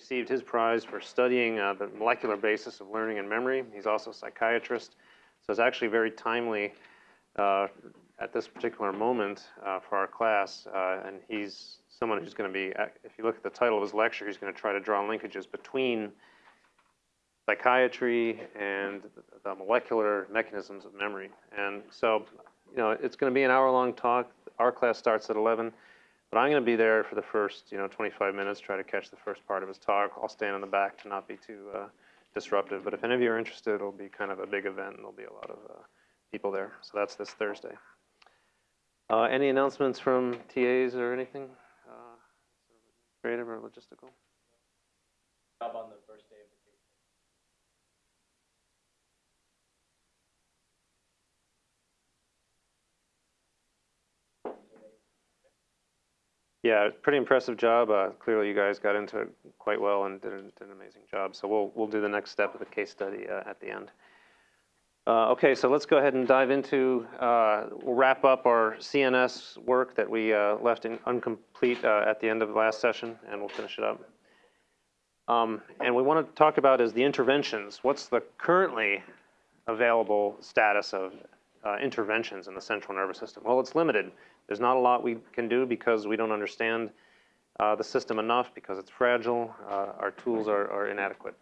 received his prize for studying uh, the molecular basis of learning and memory. He's also a psychiatrist, so it's actually very timely uh, at this particular moment uh, for our class. Uh, and he's someone who's going to be, if you look at the title of his lecture, he's going to try to draw linkages between psychiatry and the molecular mechanisms of memory. And so, you know, it's going to be an hour-long talk. Our class starts at 11. But I'm going to be there for the first, you know, 25 minutes, try to catch the first part of his talk. I'll stand in the back to not be too uh, disruptive. But if any of you are interested, it'll be kind of a big event, and there'll be a lot of uh, people there. So that's this Thursday. Uh, any announcements from TAs or anything? Uh, creative or logistical? Job on the first Yeah, pretty impressive job. Uh, clearly, you guys got into it quite well and did, did, an amazing job. So we'll we'll do the next step of the case study uh, at the end. Uh, okay, so let's go ahead and dive into. Uh, wrap up our CNS work that we uh, left in incomplete uh, at the end of the last session, and we'll finish it up. Um, and we want to talk about is the interventions. What's the currently available status of interventions in the central nervous system? Well, it's limited. There's not a lot we can do because we don't understand uh, the system enough because it's fragile. Uh, our tools are, are inadequate.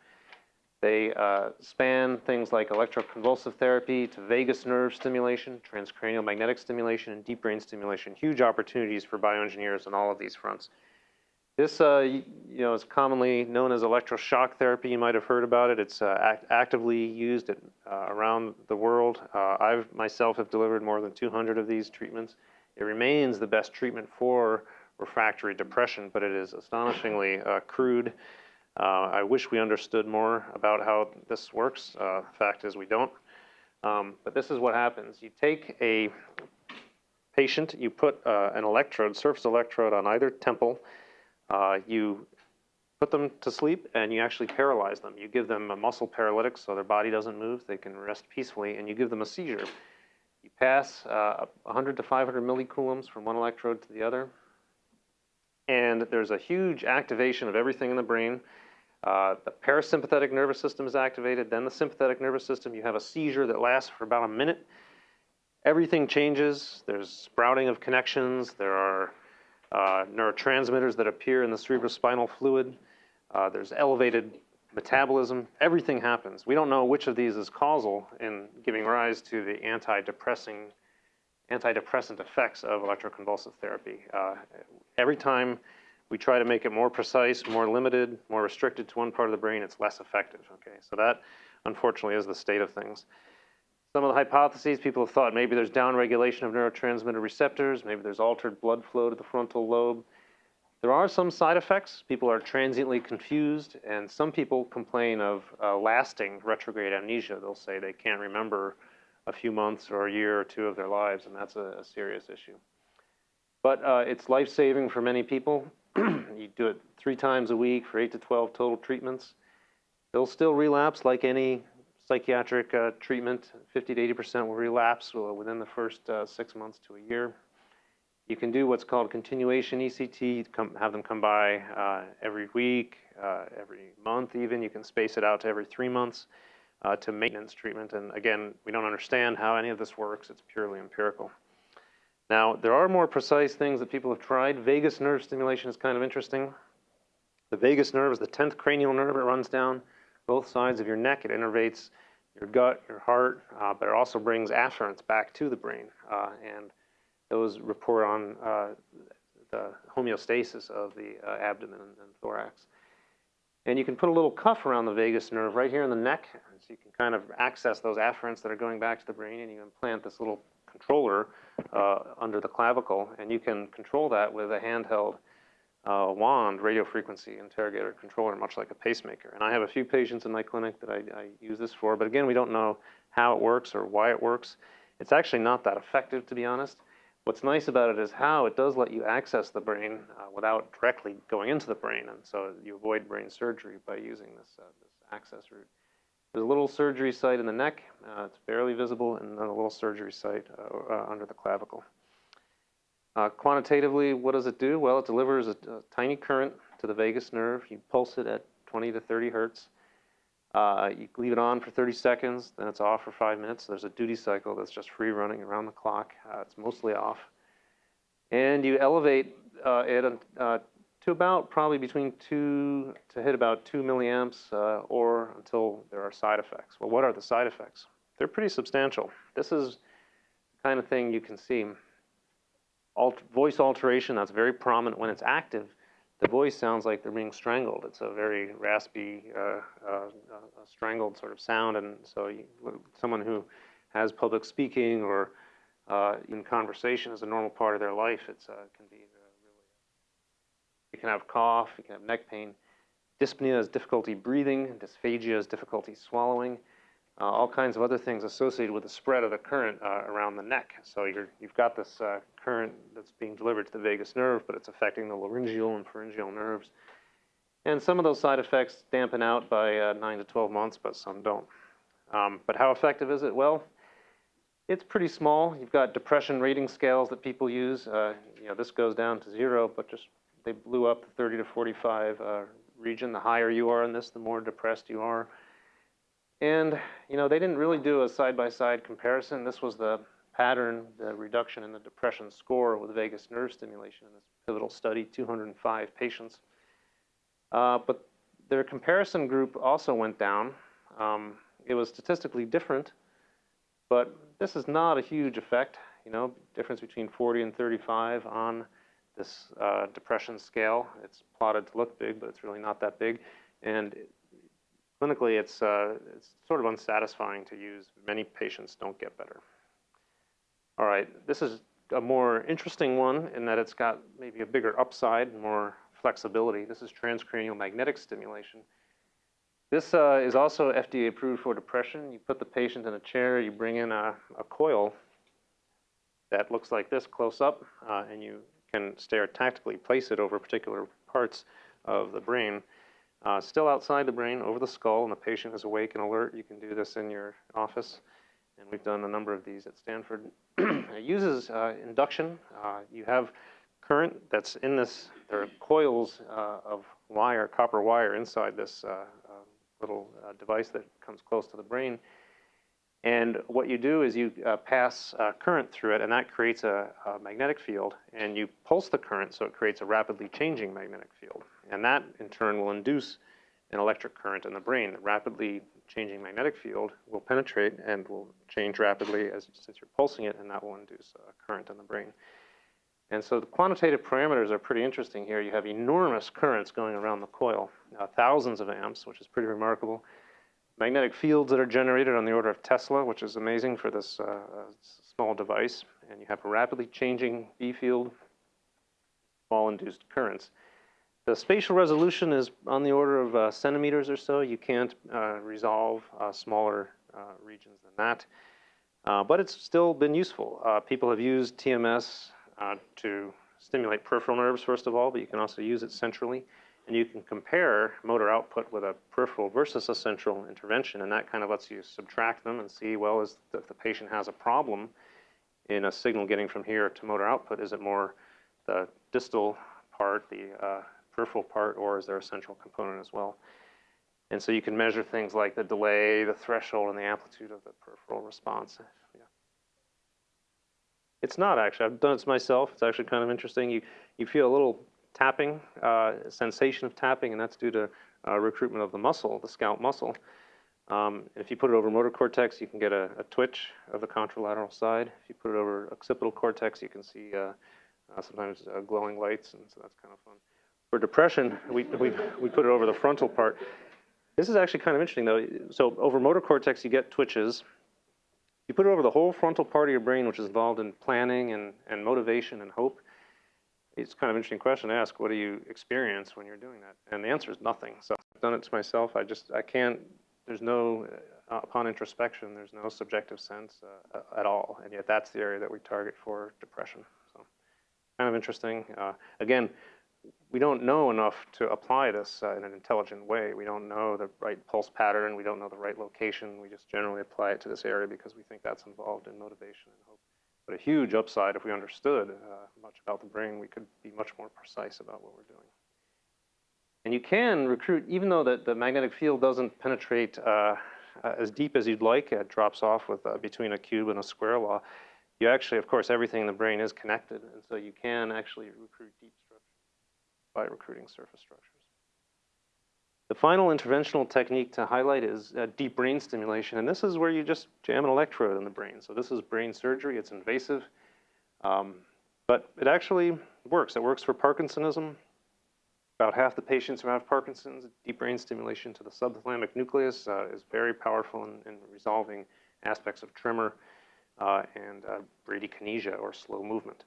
They uh, span things like electroconvulsive therapy to vagus nerve stimulation, transcranial magnetic stimulation, and deep brain stimulation. Huge opportunities for bioengineers on all of these fronts. This, uh, you know, is commonly known as electroshock therapy. You might have heard about it. It's uh, act actively used at, uh, around the world. I myself have delivered more than 200 of these treatments. It remains the best treatment for refractory depression, but it is astonishingly uh, crude. Uh, I wish we understood more about how this works. Uh, fact is we don't. Um, but this is what happens. You take a patient, you put uh, an electrode, surface electrode on either temple, uh, you put them to sleep and you actually paralyze them. You give them a muscle paralytic so their body doesn't move, they can rest peacefully, and you give them a seizure. Pass uh, 100 to 500 millicoulombs from one electrode to the other. And there's a huge activation of everything in the brain. Uh, the parasympathetic nervous system is activated, then the sympathetic nervous system. You have a seizure that lasts for about a minute. Everything changes. There's sprouting of connections. There are uh, neurotransmitters that appear in the cerebrospinal fluid. Uh, there's elevated metabolism, everything happens. We don't know which of these is causal in giving rise to the antidepressing, antidepressant effects of electroconvulsive therapy. Uh, every time we try to make it more precise, more limited, more restricted to one part of the brain, it's less effective. Okay, so that unfortunately is the state of things. Some of the hypotheses, people have thought maybe there's downregulation of neurotransmitter receptors, maybe there's altered blood flow to the frontal lobe. There are some side effects. People are transiently confused, and some people complain of uh, lasting retrograde amnesia. They'll say they can't remember a few months or a year or two of their lives, and that's a, a serious issue. But uh, it's life-saving for many people. you do it three times a week for 8 to 12 total treatments. They'll still relapse like any psychiatric uh, treatment. 50 to 80% will relapse within the first uh, six months to a year. You can do what's called continuation ECT, come, have them come by uh, every week, uh, every month even. You can space it out to every three months uh, to maintenance treatment. And again, we don't understand how any of this works. It's purely empirical. Now, there are more precise things that people have tried. Vagus nerve stimulation is kind of interesting. The vagus nerve is the 10th cranial nerve. It runs down both sides of your neck. It innervates your gut, your heart, uh, but it also brings afferents back to the brain. Uh, and those report on uh, the homeostasis of the uh, abdomen and, and, thorax. And you can put a little cuff around the vagus nerve right here in the neck, so you can kind of access those afferents that are going back to the brain, and you implant this little controller uh, under the clavicle, and you can control that with a handheld uh, wand radio frequency interrogator controller, much like a pacemaker. And I have a few patients in my clinic that I, I use this for, but again, we don't know how it works or why it works. It's actually not that effective, to be honest. What's nice about it is how it does let you access the brain uh, without directly going into the brain, and so you avoid brain surgery by using this, uh, this access route. There's a little surgery site in the neck. Uh, it's barely visible, and then a little surgery site uh, uh, under the clavicle. Uh, quantitatively, what does it do? Well, it delivers a, a, tiny current to the vagus nerve. You pulse it at 20 to 30 hertz. Uh, you leave it on for 30 seconds, then it's off for five minutes. There's a duty cycle that's just free running around the clock. Uh, it's mostly off. And you elevate uh, it uh, to about probably between two to hit about two milliamps uh, or until there are side effects. Well, what are the side effects? They're pretty substantial. This is the kind of thing you can see. Alt voice alteration, that's very prominent when it's active. The voice sounds like they're being strangled. It's a very raspy, uh, uh, uh, strangled sort of sound. And so you, someone who has public speaking or uh, in conversation as a normal part of their life, it uh, can be really. You can have cough, you can have neck pain. Dyspnea is difficulty breathing, dysphagia is difficulty swallowing, uh, all kinds of other things associated with the spread of the current uh, around the neck. So you're, you've got this uh, current that's being delivered to the vagus nerve, but it's affecting the laryngeal and pharyngeal nerves. And some of those side effects dampen out by uh, 9 to 12 months, but some don't. Um, but how effective is it? Well, it's pretty small. You've got depression rating scales that people use. Uh, you know, this goes down to zero, but just they blew up the 30 to 45 uh, region. The higher you are in this, the more depressed you are. And, you know, they didn't really do a side-by-side comparison. This was the pattern, the reduction in the depression score with vagus nerve stimulation in this pivotal study, 205 patients. Uh, but their comparison group also went down. Um, it was statistically different, but this is not a huge effect, you know, difference between 40 and 35 on this uh, depression scale. It's plotted to look big, but it's really not that big. And clinically, it's, uh, it's sort of unsatisfying to use. Many patients don't get better. All right, this is a more interesting one in that it's got maybe a bigger upside, more flexibility. This is transcranial magnetic stimulation. This uh, is also FDA approved for depression. You put the patient in a chair, you bring in a, a coil that looks like this close up, uh, and you can stereotactically place it over particular parts of the brain. Uh, still outside the brain, over the skull, and the patient is awake and alert. You can do this in your office, and we've done a number of these at Stanford. it uses uh, induction. Uh, you have current that's in this, there are coils uh, of wire, copper wire inside this uh, uh, little device that comes close to the brain. And what you do is you uh, pass uh, current through it, and that creates a, a, magnetic field. And you pulse the current, so it creates a rapidly changing magnetic field. And that, in turn, will induce an electric current in the brain. The rapidly changing magnetic field will penetrate and will change rapidly as since you're pulsing it, and that will induce a current in the brain. And so the quantitative parameters are pretty interesting here. You have enormous currents going around the coil, uh, thousands of amps, which is pretty remarkable magnetic fields that are generated on the order of Tesla, which is amazing for this uh, small device. And you have a rapidly changing B field, small induced currents. The spatial resolution is on the order of uh, centimeters or so. You can't uh, resolve uh, smaller uh, regions than that. Uh, but it's still been useful. people have used TMS to stimulate peripheral nerves, first of all, but you can also use it centrally. And you can compare motor output with a peripheral versus a central intervention, and that kind of lets you subtract them and see, well, is if the patient has a problem in a signal getting from here to motor output, is it more the distal part, the uh, peripheral part, or is there a central component as well? And so you can measure things like the delay, the threshold, and the amplitude of the peripheral response. Yeah. It's not actually. I've done it myself. It's actually kind of interesting. You you feel a little tapping, uh, sensation of tapping, and that's due to uh, recruitment of the muscle, the scalp muscle. Um, if you put it over motor cortex, you can get a, a, twitch of the contralateral side. If you put it over occipital cortex, you can see uh, uh sometimes uh, glowing lights, and so that's kind of fun. For depression, we, we, we put it over the frontal part. This is actually kind of interesting, though. So over motor cortex, you get twitches. You put it over the whole frontal part of your brain, which is involved in planning and, and motivation and hope it's kind of an interesting question to ask. What do you experience when you're doing that? And the answer is nothing. So I've done it to myself. I just, I can't, there's no, uh, upon introspection, there's no subjective sense uh, at all. And yet that's the area that we target for depression. So kind of interesting. Uh, again, we don't know enough to apply this uh, in an intelligent way. We don't know the right pulse pattern. We don't know the right location. We just generally apply it to this area because we think that's involved in motivation and hope. But a huge upside if we understood uh, much about the brain, we could be much more precise about what we're doing. And you can recruit, even though the, the magnetic field doesn't penetrate uh, uh, as deep as you'd like, it drops off with uh, between a cube and a square law. You actually, of course, everything in the brain is connected, and so you can actually recruit deep by recruiting surface structures. The final interventional technique to highlight is uh, deep brain stimulation, and this is where you just jam an electrode in the brain. So this is brain surgery. It's invasive, um, but it actually works. It works for Parkinsonism. About half the patients who have Parkinson's, deep brain stimulation to the subthalamic nucleus uh, is very powerful in, in, resolving aspects of tremor uh, and uh, bradykinesia or slow movement.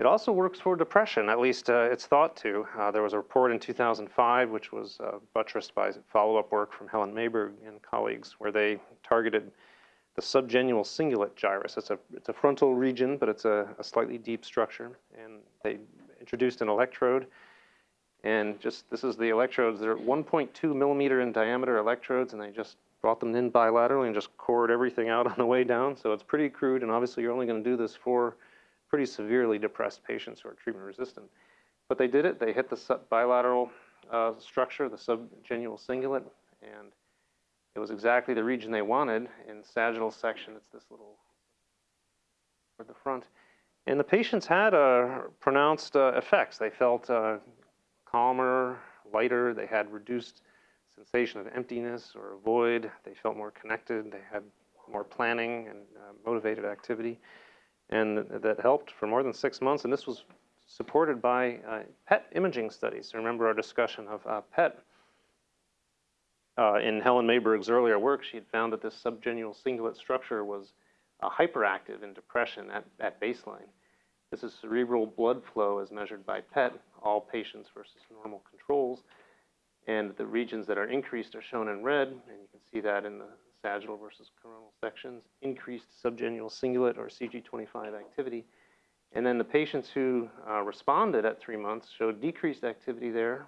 It also works for depression, at least uh, it's thought to. Uh, there was a report in 2005, which was uh, buttressed by follow-up work from Helen Mayberg and colleagues, where they targeted the subgenual cingulate gyrus. It's a, it's a frontal region, but it's a, a slightly deep structure. And they introduced an electrode. And just, this is the electrodes. They're 1.2 millimeter in diameter electrodes, and they just brought them in bilaterally and just cored everything out on the way down. So it's pretty crude, and obviously you're only going to do this for pretty severely depressed patients who are treatment resistant. But they did it. They hit the bilateral uh, structure, the subgenual cingulate, and it was exactly the region they wanted in sagittal section. It's this little toward the front. And the patients had uh, pronounced uh, effects. They felt uh, calmer, lighter. They had reduced sensation of emptiness or void. They felt more connected. They had more planning and uh, motivated activity and that helped for more than six months. And this was supported by uh, PET imaging studies. Remember our discussion of uh, PET. Uh, in Helen Mayberg's earlier work, she had found that this subgenual cingulate structure was uh, hyperactive in depression at, at baseline. This is cerebral blood flow as measured by PET, all patients versus normal controls. And the regions that are increased are shown in red, and you can see that in the sagittal versus coronal sections, increased subgenual cingulate or CG25 activity. And then the patients who uh, responded at three months showed decreased activity there,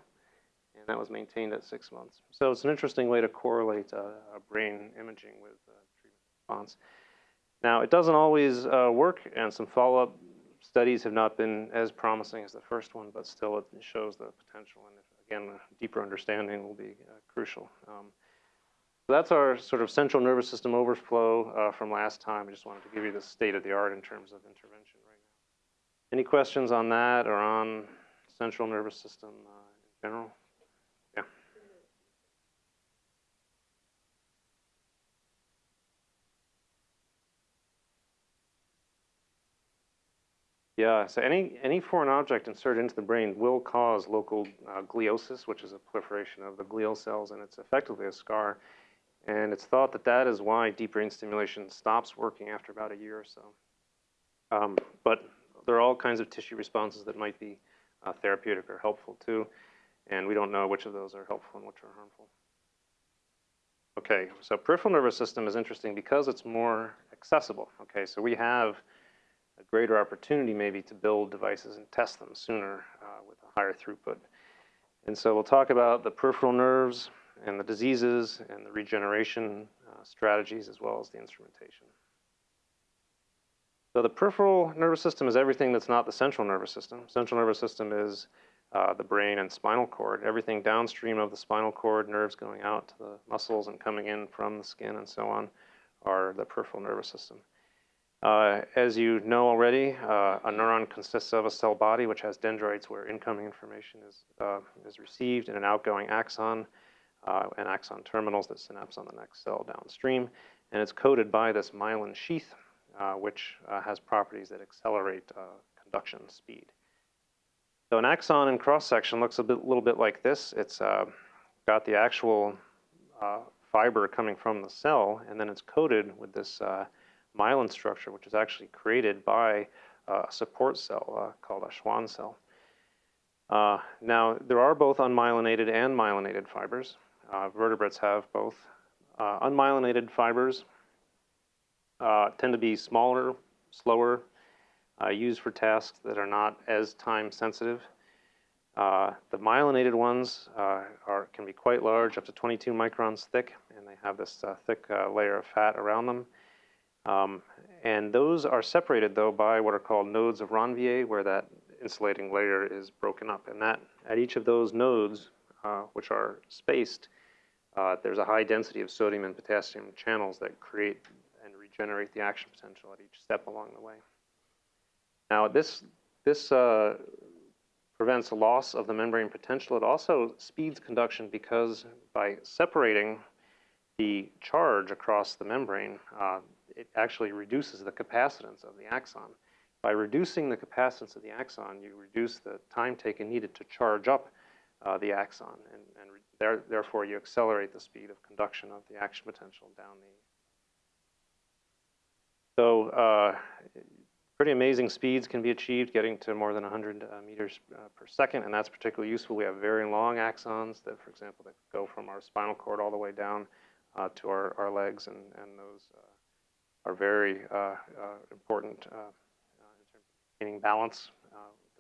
and that was maintained at six months. So it's an interesting way to correlate uh, brain imaging with uh, treatment response. Now, it doesn't always uh, work, and some follow-up studies have not been as promising as the first one, but still it shows the potential, and again, a deeper understanding will be uh, crucial. Um, that's our sort of central nervous system overflow uh, from last time. I just wanted to give you the state of the art in terms of intervention right now. Any questions on that or on central nervous system uh, in general? Yeah. Yeah, so any, any foreign object inserted into the brain will cause local uh, gliosis, which is a proliferation of the glial cells, and it's effectively a scar. And it's thought that that is why deep brain stimulation stops working after about a year or so. Um, but there are all kinds of tissue responses that might be uh, therapeutic or helpful too. And we don't know which of those are helpful and which are harmful. Okay, so peripheral nervous system is interesting because it's more accessible. Okay, so we have a greater opportunity maybe to build devices and test them sooner uh, with a higher throughput. And so we'll talk about the peripheral nerves, and the diseases and the regeneration uh, strategies as well as the instrumentation. So the peripheral nervous system is everything that's not the central nervous system. Central nervous system is uh, the brain and spinal cord. Everything downstream of the spinal cord, nerves going out to the muscles and coming in from the skin and so on, are the peripheral nervous system. Uh, as you know already, uh, a neuron consists of a cell body which has dendrites where incoming information is, uh, is received and an outgoing axon uh, and axon terminals that synapse on the next cell downstream. And it's coated by this myelin sheath, uh, which uh, has properties that accelerate uh, conduction speed. So an axon in cross-section looks a bit, little bit like this. It's uh, got the actual uh, fiber coming from the cell, and then it's coated with this myelin structure, which is actually created by a support cell called a Schwann cell. Uh, now, there are both unmyelinated and myelinated fibers. Uh, vertebrates have both. Uh, unmyelinated fibers uh, tend to be smaller, slower, uh, used for tasks that are not as time sensitive. Uh, the myelinated ones uh, are, can be quite large, up to 22 microns thick, and they have this thick layer of fat around them. Um, and those are separated, though, by what are called nodes of Ranvier, where that insulating layer is broken up. And that at each of those nodes, uh, which are spaced, uh, there's a high density of sodium and potassium channels that create and regenerate the action potential at each step along the way. Now, this, this uh, prevents loss of the membrane potential. It also speeds conduction because by separating the charge across the membrane, uh, it actually reduces the capacitance of the axon. By reducing the capacitance of the axon, you reduce the time taken needed to charge up uh, the axon, and, and there, therefore you accelerate the speed of conduction of the action potential down the. So, uh, pretty amazing speeds can be achieved, getting to more than 100 uh, meters uh, per second, and that's particularly useful. We have very long axons that, for example, that go from our spinal cord all the way down uh, to our, our legs, and, and those uh, are very important in terms of maintaining balance.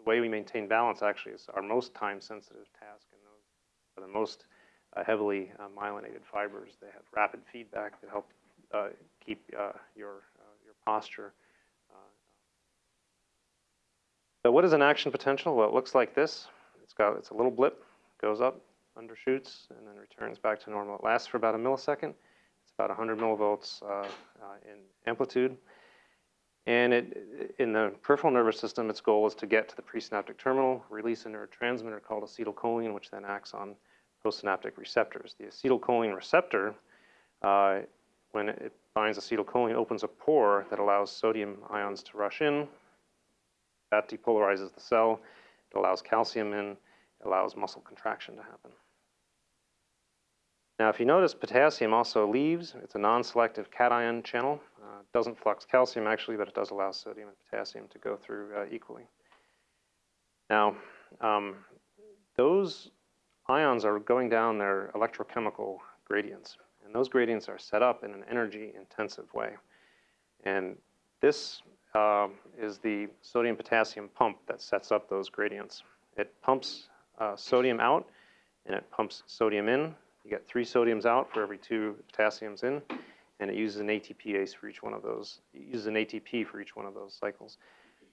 Uh, the way we maintain balance actually is our most time-sensitive task, and those are the most uh, heavily uh, myelinated fibers. They have rapid feedback that help uh, keep uh, your uh, your posture. Uh, so what is an action potential? Well, it looks like this. It's got it's a little blip, goes up, undershoots, and then returns back to normal. It lasts for about a millisecond. It's about 100 millivolts uh, uh, in amplitude. And it, in the peripheral nervous system, its goal is to get to the presynaptic terminal, release a neurotransmitter called acetylcholine, which then acts on postsynaptic receptors. The acetylcholine receptor, uh, when it binds acetylcholine, opens a pore that allows sodium ions to rush in. That depolarizes the cell. It allows calcium in. It allows muscle contraction to happen. Now, if you notice, potassium also leaves. It's a non-selective cation channel. Uh, doesn't flux calcium actually, but it does allow sodium and potassium to go through uh, equally. Now, um, those ions are going down their electrochemical gradients, and those gradients are set up in an energy-intensive way. And this um, is the sodium-potassium pump that sets up those gradients. It pumps uh, sodium out, and it pumps sodium in. You get three sodiums out for every two potassiums in, and it uses an ATPase for each one of those. It uses an ATP for each one of those cycles.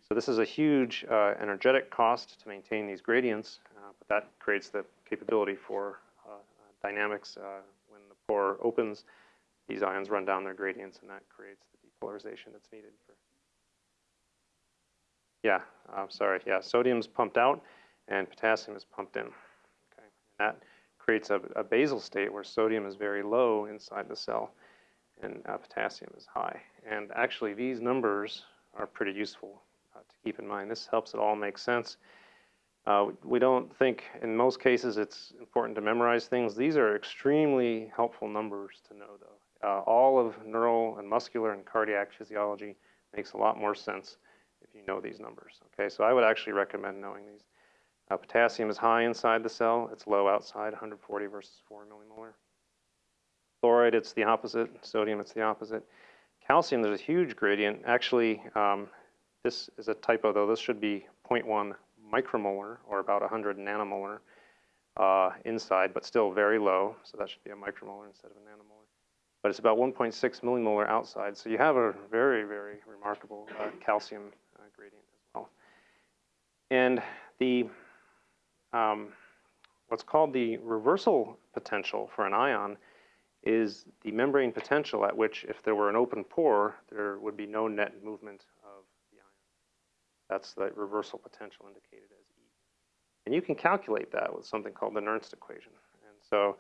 So this is a huge uh, energetic cost to maintain these gradients, uh, but that creates the capability for uh, dynamics. Uh, when the pore opens, these ions run down their gradients, and that creates the depolarization that's needed for. Yeah, I'm sorry. Yeah, sodium's pumped out, and potassium is pumped in. Okay, and that creates a, a basal state where sodium is very low inside the cell, and uh, potassium is high. And actually, these numbers are pretty useful uh, to keep in mind. This helps it all make sense. Uh, we don't think, in most cases, it's important to memorize things. These are extremely helpful numbers to know, though. Uh, all of neural and muscular and cardiac physiology makes a lot more sense if you know these numbers. Okay, so I would actually recommend knowing these. Uh, potassium is high inside the cell. It's low outside, 140 versus 4 millimolar. Chloride, it's the opposite. Sodium, it's the opposite. Calcium, there's a huge gradient. Actually, um, this is a typo, though. This should be 0.1 micromolar, or about 100 nanomolar uh, inside, but still very low. So that should be a micromolar instead of a nanomolar. But it's about 1.6 millimolar outside. So you have a very, very remarkable uh, calcium uh, gradient as well. And the um, what's called the reversal potential for an ion is the membrane potential at which, if there were an open pore, there would be no net movement of the ion. That's the reversal potential indicated as E. And you can calculate that with something called the Nernst equation. And so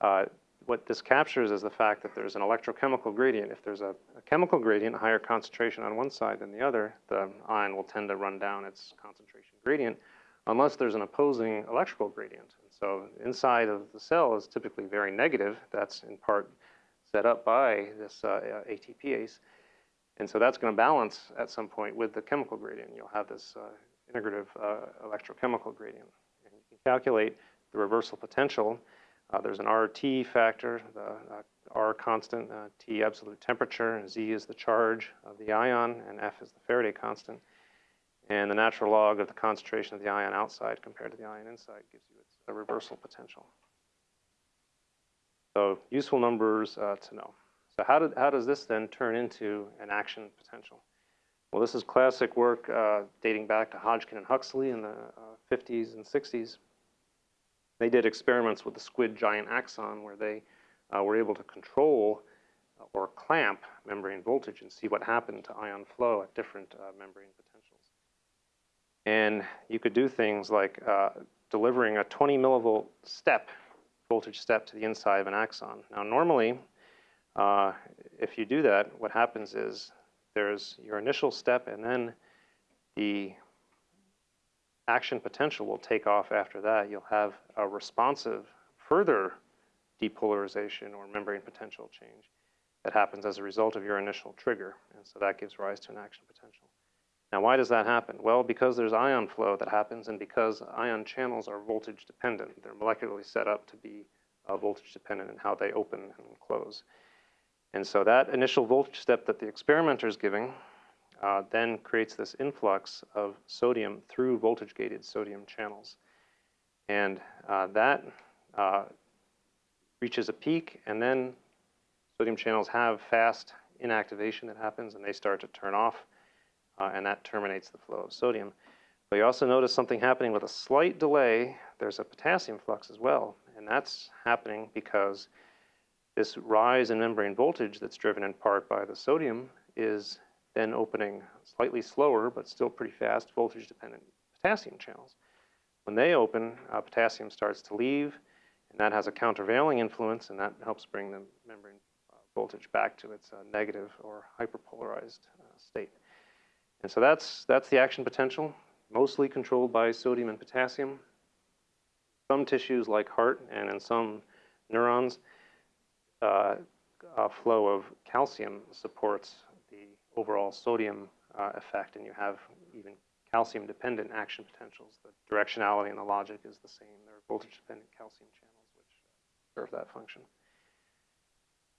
uh, what this captures is the fact that there's an electrochemical gradient. If there's a, a chemical gradient, a higher concentration on one side than the other, the ion will tend to run down its concentration gradient unless there's an opposing electrical gradient. So inside of the cell is typically very negative. That's in part set up by this uh, ATPase. And so that's going to balance at some point with the chemical gradient. You'll have this uh, integrative uh, electrochemical gradient. And you can calculate the reversal potential. Uh, there's an RT factor, the uh, R constant, uh, T absolute temperature, and Z is the charge of the ion, and F is the Faraday constant. And the natural log of the concentration of the ion outside compared to the ion inside gives you a reversal potential. So useful numbers uh, to know. So how, did, how does this then turn into an action potential? Well, this is classic work uh, dating back to Hodgkin and Huxley in the uh, 50s and 60s. They did experiments with the squid giant axon where they uh, were able to control or clamp membrane voltage and see what happened to ion flow at different uh, membrane potentials. And you could do things like uh, delivering a 20 millivolt step, voltage step to the inside of an axon. Now normally, uh, if you do that, what happens is there's your initial step and then the action potential will take off after that. You'll have a responsive further depolarization or membrane potential change that happens as a result of your initial trigger. And so that gives rise to an action potential. Now, why does that happen? Well, because there's ion flow that happens and because ion channels are voltage dependent. They're molecularly set up to be uh, voltage dependent in how they open and close. And so that initial voltage step that the experimenter is giving uh, then creates this influx of sodium through voltage gated sodium channels. And uh, that uh, reaches a peak and then sodium channels have fast inactivation that happens and they start to turn off uh, and that terminates the flow of sodium. But you also notice something happening with a slight delay. There's a potassium flux as well and that's happening because this rise in membrane voltage that's driven in part by the sodium is then opening slightly slower but still pretty fast voltage dependent potassium channels. When they open, uh, potassium starts to leave and that has a countervailing influence and that helps bring the membrane uh, voltage back to its uh, negative or hyperpolarized uh, state. And so that's, that's the action potential, mostly controlled by sodium and potassium. Some tissues like heart and in some neurons, uh, flow of calcium supports the overall sodium uh, effect, and you have even calcium-dependent action potentials. The directionality and the logic is the same. There are voltage-dependent calcium channels which serve that function.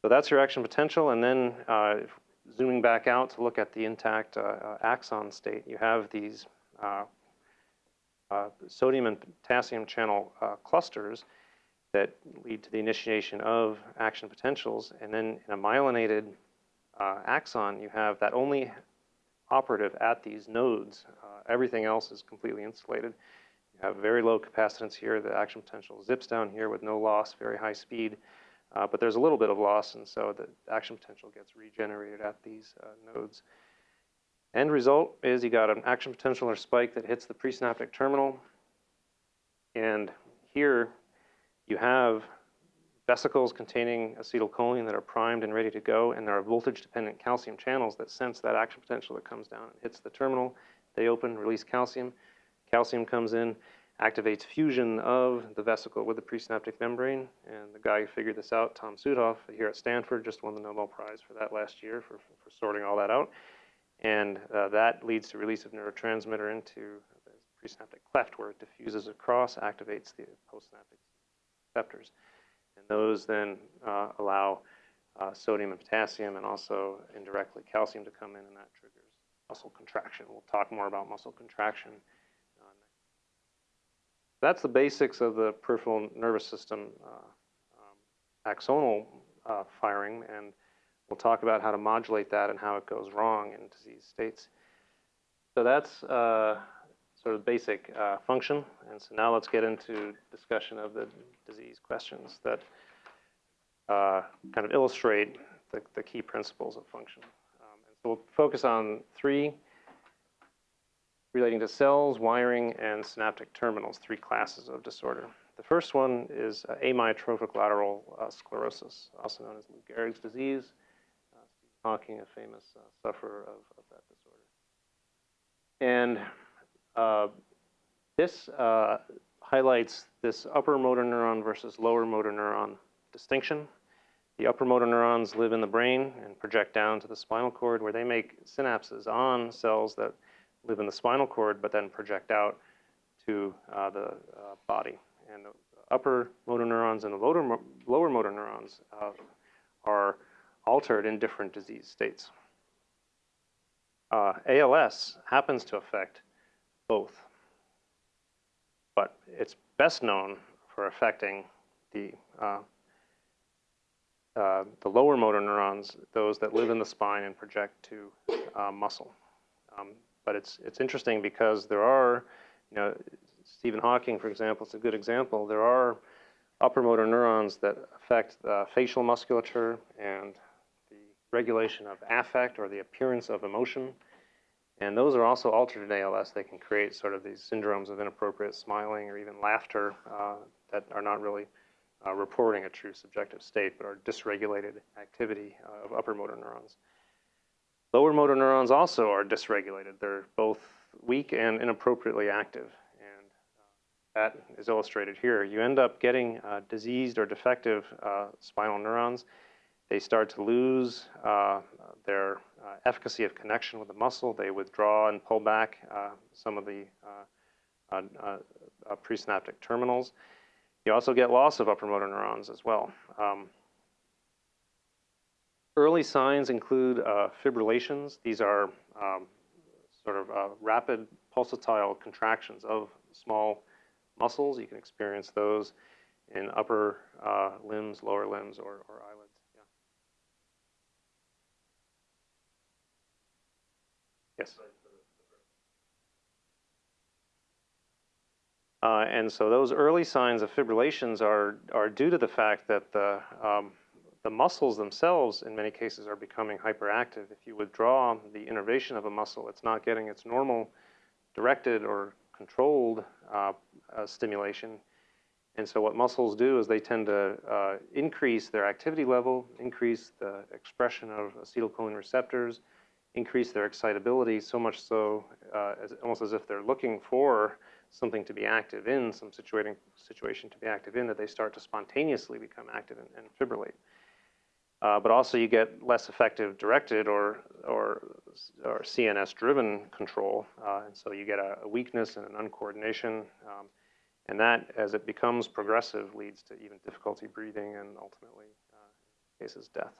So that's your action potential, and then uh, zooming back out to look at the intact uh, uh, axon state, you have these uh, sodium and potassium channel clusters that lead to the initiation of action potentials. And then in a myelinated uh, axon, you have that only operative at these nodes. Uh, everything else is completely insulated. You have very low capacitance here. The action potential zips down here with no loss, very high speed. Uh, but there's a little bit of loss, and so the action potential gets regenerated at these uh, nodes. End result is you got an action potential or spike that hits the presynaptic terminal. And here you have vesicles containing acetylcholine that are primed and ready to go, and there are voltage-dependent calcium channels that sense that action potential that comes down and hits the terminal. They open, release calcium. Calcium comes in, activates fusion of the vesicle with the presynaptic membrane, and the guy who figured this out, Tom Südhof, here at Stanford, just won the Nobel Prize for that last year for, for sorting all that out. And uh, that leads to release of neurotransmitter into the presynaptic cleft where it diffuses across, activates the postsynaptic receptors. And those then uh, allow uh, sodium and potassium and also indirectly calcium to come in and that triggers muscle contraction. We'll talk more about muscle contraction. That's the basics of the peripheral nervous system uh, um, axonal uh, firing and we'll talk about how to modulate that and how it goes wrong in disease states. So that's uh, sort of basic uh, function. And so now let's get into discussion of the disease questions that uh, kind of illustrate the, the, key principles of function. Um, and so we'll focus on three relating to cells, wiring, and synaptic terminals, three classes of disorder. The first one is uh, amyotrophic lateral uh, sclerosis, also known as Lou Gehrig's disease. Uh, Stephen Hawking, a famous uh, sufferer of, of that disorder. And uh, this uh, highlights this upper motor neuron versus lower motor neuron distinction. The upper motor neurons live in the brain and project down to the spinal cord where they make synapses on cells that live in the spinal cord but then project out to uh, the uh, body. And the upper motor neurons and the lower, lower motor neurons uh, are altered in different disease states. Uh, ALS happens to affect both. But it's best known for affecting the, uh, the lower motor neurons, those that live in the spine and project to uh, muscle. Um, but it's, it's interesting because there are, you know, Stephen Hawking, for example, is a good example. There are upper motor neurons that affect the facial musculature and the regulation of affect or the appearance of emotion. And those are also altered in ALS. They can create sort of these syndromes of inappropriate smiling or even laughter uh, that are not really uh, reporting a true subjective state, but are dysregulated activity uh, of upper motor neurons. Lower motor neurons also are dysregulated. They're both weak and inappropriately active. And uh, that is illustrated here. You end up getting uh, diseased or defective uh, spinal neurons. They start to lose uh, their uh, efficacy of connection with the muscle. They withdraw and pull back uh, some of the presynaptic terminals. You also get loss of upper motor neurons as well. Um, Early signs include uh, fibrillations. These are um, sort of uh, rapid pulsatile contractions of small muscles. You can experience those in upper uh, limbs, lower limbs, or, or eyelids. Yeah. Yes. Uh, and so those early signs of fibrillations are, are due to the fact that the um, the muscles themselves, in many cases, are becoming hyperactive. If you withdraw the innervation of a muscle, it's not getting its normal directed or controlled uh, uh, stimulation. And so what muscles do is they tend to uh, increase their activity level, increase the expression of acetylcholine receptors, increase their excitability, so much so uh, as, almost as if they're looking for something to be active in, some situating, situation to be active in, that they start to spontaneously become active and, and fibrillate. Uh, but also you get less effective directed or, or, or CNS-driven control, uh, and so you get a, a, weakness and an uncoordination, um, and that, as it becomes progressive, leads to even difficulty breathing and ultimately, uh, cases, death.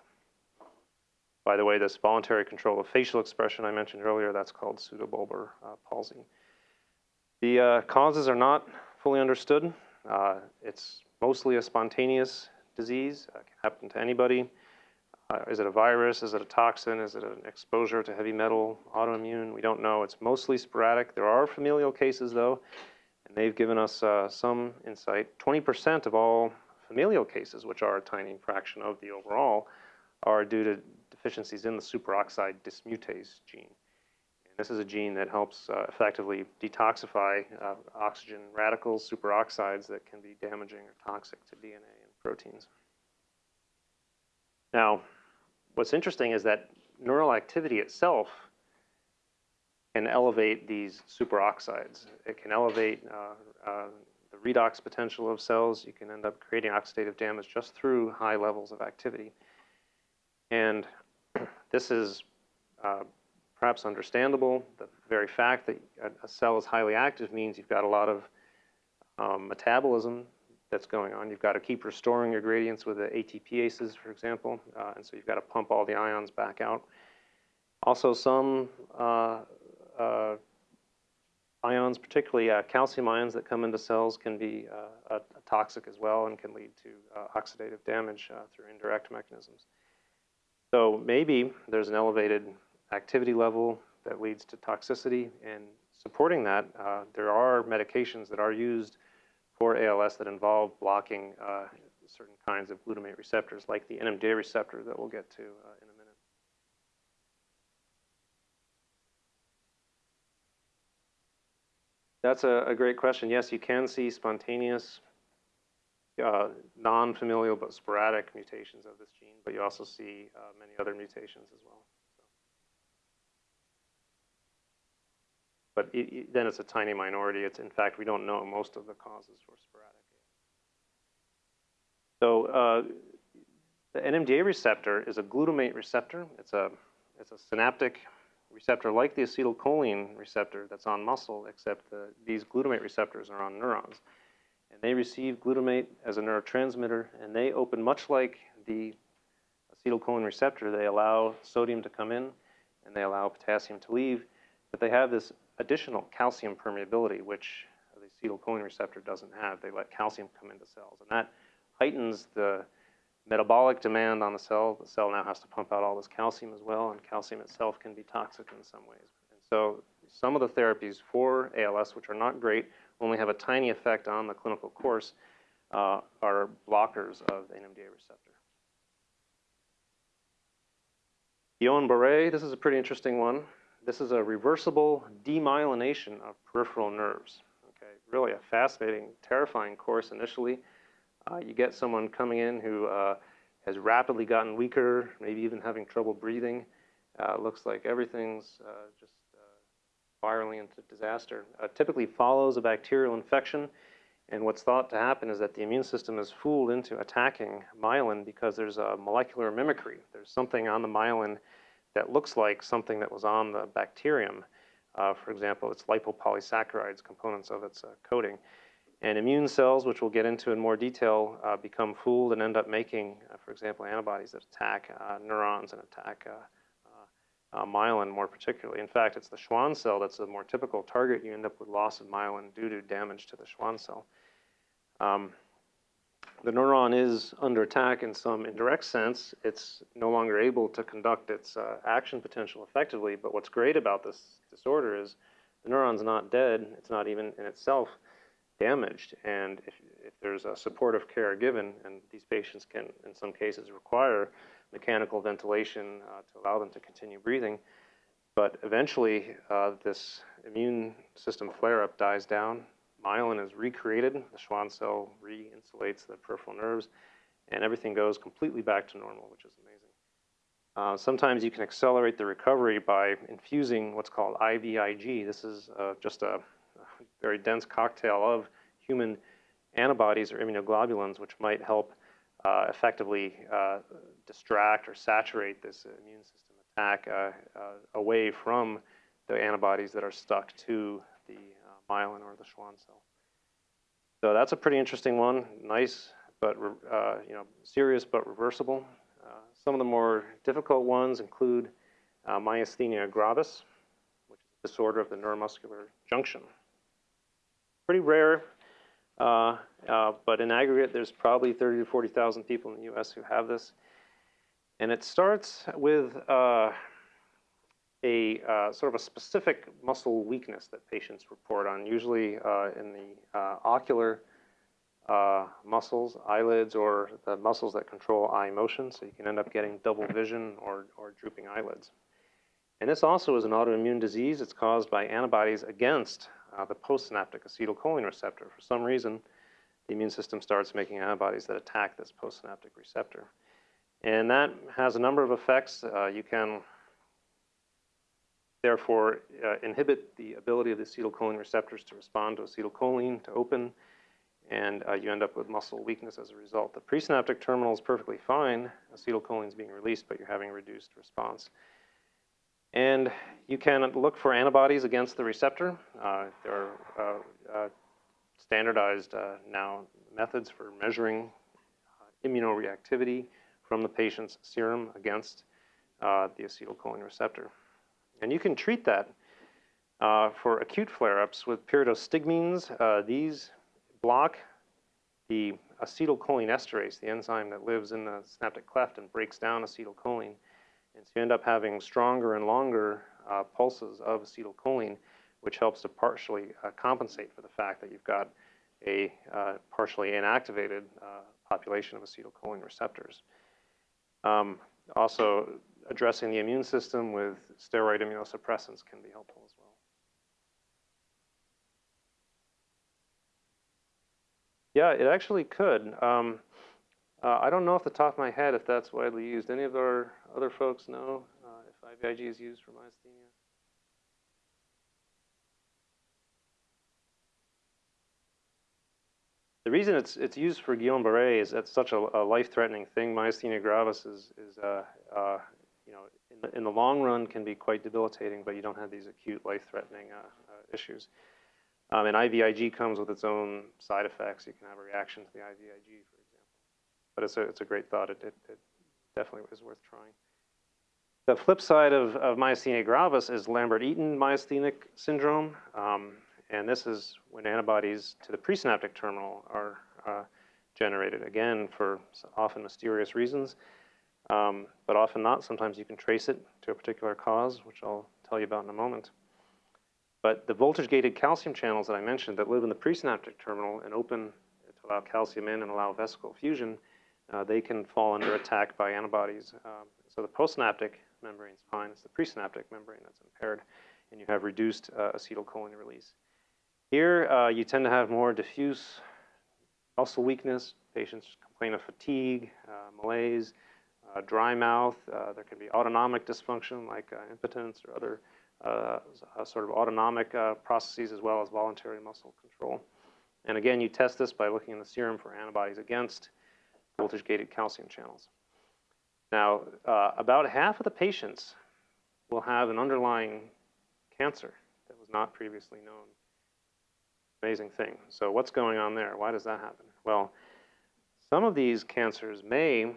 By the way, this voluntary control of facial expression I mentioned earlier, that's called pseudobulbar uh, palsy. The uh, causes are not fully understood. Uh, it's mostly a spontaneous disease, It can happen to anybody. Uh, is it a virus? Is it a toxin? Is it an exposure to heavy metal, autoimmune? We don't know. It's mostly sporadic. There are familial cases, though, and they've given us uh, some insight. 20% of all familial cases, which are a tiny fraction of the overall, are due to deficiencies in the superoxide dismutase gene. And this is a gene that helps uh, effectively detoxify uh, oxygen radicals, superoxides that can be damaging or toxic to DNA and proteins. Now, what's interesting is that neural activity itself can elevate these superoxides. It can elevate uh, uh, the redox potential of cells. You can end up creating oxidative damage just through high levels of activity. And this is uh, perhaps understandable. The very fact that a, cell is highly active means you've got a lot of um, metabolism that's going on. You've got to keep restoring your gradients with the ATPases, for example, uh, and so you've got to pump all the ions back out. Also, some uh, uh, ions, particularly uh, calcium ions that come into cells, can be uh, toxic as well and can lead to uh, oxidative damage through indirect mechanisms. So maybe there's an elevated activity level that leads to toxicity, and supporting that, there are medications that are used for ALS that involve blocking uh, certain kinds of glutamate receptors, like the NMDA receptor that we'll get to uh, in a minute. That's a, a, great question. Yes, you can see spontaneous, uh, non-familial but sporadic mutations of this gene, but you also see uh, many other mutations as well. But it, it, then it's a tiny minority. It's in fact we don't know most of the causes for sporadic. So uh, the NMDA receptor is a glutamate receptor. It's a it's a synaptic receptor like the acetylcholine receptor that's on muscle, except the, these glutamate receptors are on neurons. And they receive glutamate as a neurotransmitter, and they open much like the acetylcholine receptor. They allow sodium to come in, and they allow potassium to leave, but they have this additional calcium permeability, which the acetylcholine receptor doesn't have. They let calcium come into cells, and that heightens the metabolic demand on the cell. The cell now has to pump out all this calcium as well, and calcium itself can be toxic in some ways. And so some of the therapies for ALS, which are not great, only have a tiny effect on the clinical course, uh, are blockers of the NMDA receptor. Guillain-Barré, this is a pretty interesting one. This is a reversible demyelination of peripheral nerves. Okay, really a fascinating, terrifying course initially. Uh, you get someone coming in who uh, has rapidly gotten weaker, maybe even having trouble breathing. Uh, looks like everything's uh, just uh, spiraling into disaster. Uh, typically follows a bacterial infection, and what's thought to happen is that the immune system is fooled into attacking myelin because there's a molecular mimicry. There's something on the myelin that looks like something that was on the bacterium. Uh, for example, it's lipopolysaccharides, components of its uh, coating. And immune cells, which we'll get into in more detail, uh, become fooled and end up making, uh, for example, antibodies that attack uh, neurons and attack uh, myelin more particularly. In fact, it's the Schwann cell that's a more typical target. You end up with loss of myelin due to damage to the Schwann cell. Um, the neuron is under attack in some indirect sense. It's no longer able to conduct its uh, action potential effectively. But what's great about this disorder is the neuron's not dead. It's not even in itself damaged. And if, if there's a supportive care given, and these patients can, in some cases, require mechanical ventilation uh, to allow them to continue breathing. But eventually, uh, this immune system flare-up dies down. Myelin is recreated. The Schwann cell re-insulates the peripheral nerves, and everything goes completely back to normal, which is amazing. Uh, sometimes you can accelerate the recovery by infusing what's called IVIG. This is uh, just a, very dense cocktail of human antibodies or immunoglobulins, which might help uh, effectively uh, distract or saturate this immune system attack uh, away from the antibodies that are stuck to the myelin or the Schwann cell. So that's a pretty interesting one. Nice, but you know, serious but reversible. some of the more difficult ones include myasthenia gravis, which is a disorder of the neuromuscular junction. Pretty rare, uh, uh, but in aggregate, there's probably 30 to 40,000 people in the U.S. who have this. And it starts with uh, a uh, sort of a specific muscle weakness that patients report on, usually uh, in the uh, ocular muscles, eyelids, or the muscles that control eye motion. So you can end up getting double vision or, or drooping eyelids. And this also is an autoimmune disease. It's caused by antibodies against uh, the postsynaptic acetylcholine receptor. For some reason, the immune system starts making antibodies that attack this postsynaptic receptor. And that has a number of effects. Uh, you can therefore uh, inhibit the ability of the acetylcholine receptors to respond to acetylcholine, to open, and uh, you end up with muscle weakness as a result. The presynaptic terminal is perfectly fine. Acetylcholine is being released, but you're having reduced response. And you can look for antibodies against the receptor. Uh, there are uh, uh, standardized uh, now methods for measuring immunoreactivity from the patient's serum against the acetylcholine receptor. And you can treat that for acute flare-ups with pyridostigmines. these block the acetylcholine esterase, the enzyme that lives in the synaptic cleft and breaks down acetylcholine. And so you end up having stronger and longer uh, pulses of acetylcholine, which helps to partially uh, compensate for the fact that you've got a uh, partially inactivated uh, population of acetylcholine receptors. Um, also, addressing the immune system with steroid immunosuppressants can be helpful as well. Yeah, it actually could. Um, uh, I don't know off the top of my head if that's widely used. Any of our other folks know uh, if IVIG is used for myasthenia? The reason it's it's used for Guillain-Barré is that's such a, a life-threatening thing. Myasthenia gravis is is uh, uh, in the, in the long run can be quite debilitating, but you don't have these acute life-threatening uh, uh, issues. Um, and IVIG comes with its own side effects. You can have a reaction to the IVIG, for example. but it's a, it's a great thought. It, it, it definitely is worth trying. The flip side of, of myasthenia gravis is Lambert-Eaton myasthenic syndrome. Um, and this is when antibodies to the presynaptic terminal are uh, generated, again, for often mysterious reasons, um, but often not. Sometimes you can trace it to a particular cause, which I'll tell you about in a moment. But the voltage-gated calcium channels that I mentioned that live in the presynaptic terminal and open to allow calcium in and allow vesicle fusion, uh, they can fall under attack by antibodies. Um, so the postsynaptic membrane is fine. It's the presynaptic membrane that's impaired, and you have reduced uh, acetylcholine release. Here, uh, you tend to have more diffuse muscle weakness. Patients complain of fatigue, uh, malaise, dry mouth. Uh, there can be autonomic dysfunction like uh, impotence or other uh, uh, sort of autonomic processes as well as voluntary muscle control. And again, you test this by looking in the serum for antibodies against voltage-gated calcium channels. Now, about half of the patients will have an underlying cancer that was not previously known. Amazing thing. So what's going on there? Why does that happen? Well, some of these cancers may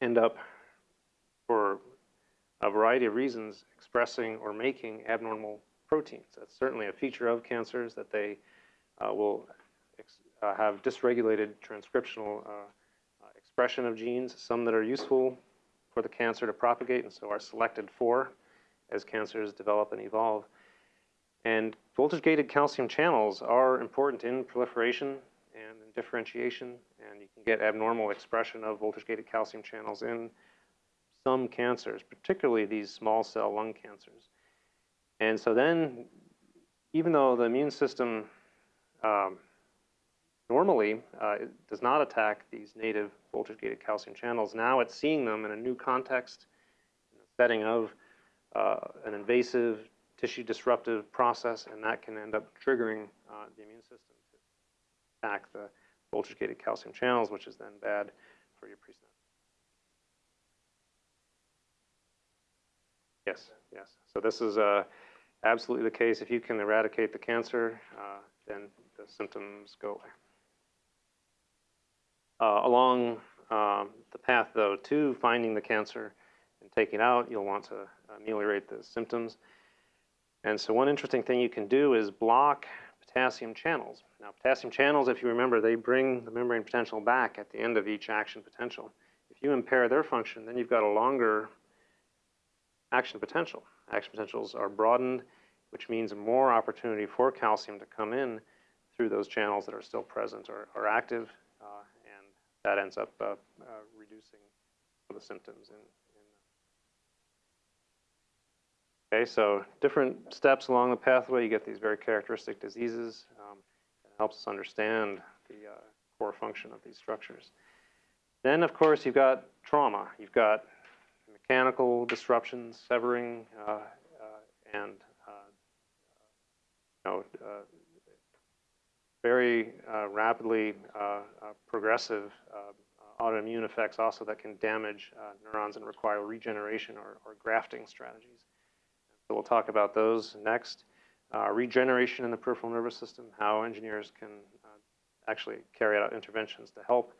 end up, for a variety of reasons, expressing or making abnormal proteins. That's certainly a feature of cancers that they uh, will uh, have dysregulated transcriptional uh, expression of genes, some that are useful for the cancer to propagate and so are selected for as cancers develop and evolve. And voltage-gated calcium channels are important in proliferation and differentiation, and you can get abnormal expression of voltage-gated calcium channels in some cancers, particularly these small cell lung cancers. And so then, even though the immune system um, normally uh, does not attack these native voltage-gated calcium channels, now it's seeing them in a new context, in the setting of uh, an invasive tissue disruptive process, and that can end up triggering uh, the immune system attack the voltage-gated calcium channels, which is then bad for your presynaptic. Yes, yes. So this is uh, absolutely the case. If you can eradicate the cancer, uh, then the symptoms go away. Uh, along um, the path, though, to finding the cancer and taking out, you'll want to ameliorate the symptoms. And so one interesting thing you can do is block potassium channels. Now, potassium channels, if you remember, they bring the membrane potential back at the end of each action potential. If you impair their function, then you've got a longer action potential. Action potentials are broadened, which means more opportunity for calcium to come in through those channels that are still present or, or active, uh, and that ends up uh, uh, reducing the symptoms in, Okay, so different steps along the pathway, you get these very characteristic diseases. Um, it helps us understand the uh, core function of these structures. Then, of course, you've got trauma. You've got mechanical disruptions, severing, uh, uh, and uh, you know, uh, very uh, rapidly progressive autoimmune effects also that can damage neurons and require regeneration or, or grafting strategies. So we'll talk about those next. Uh, regeneration in the peripheral nervous system, how engineers can uh, actually carry out interventions to help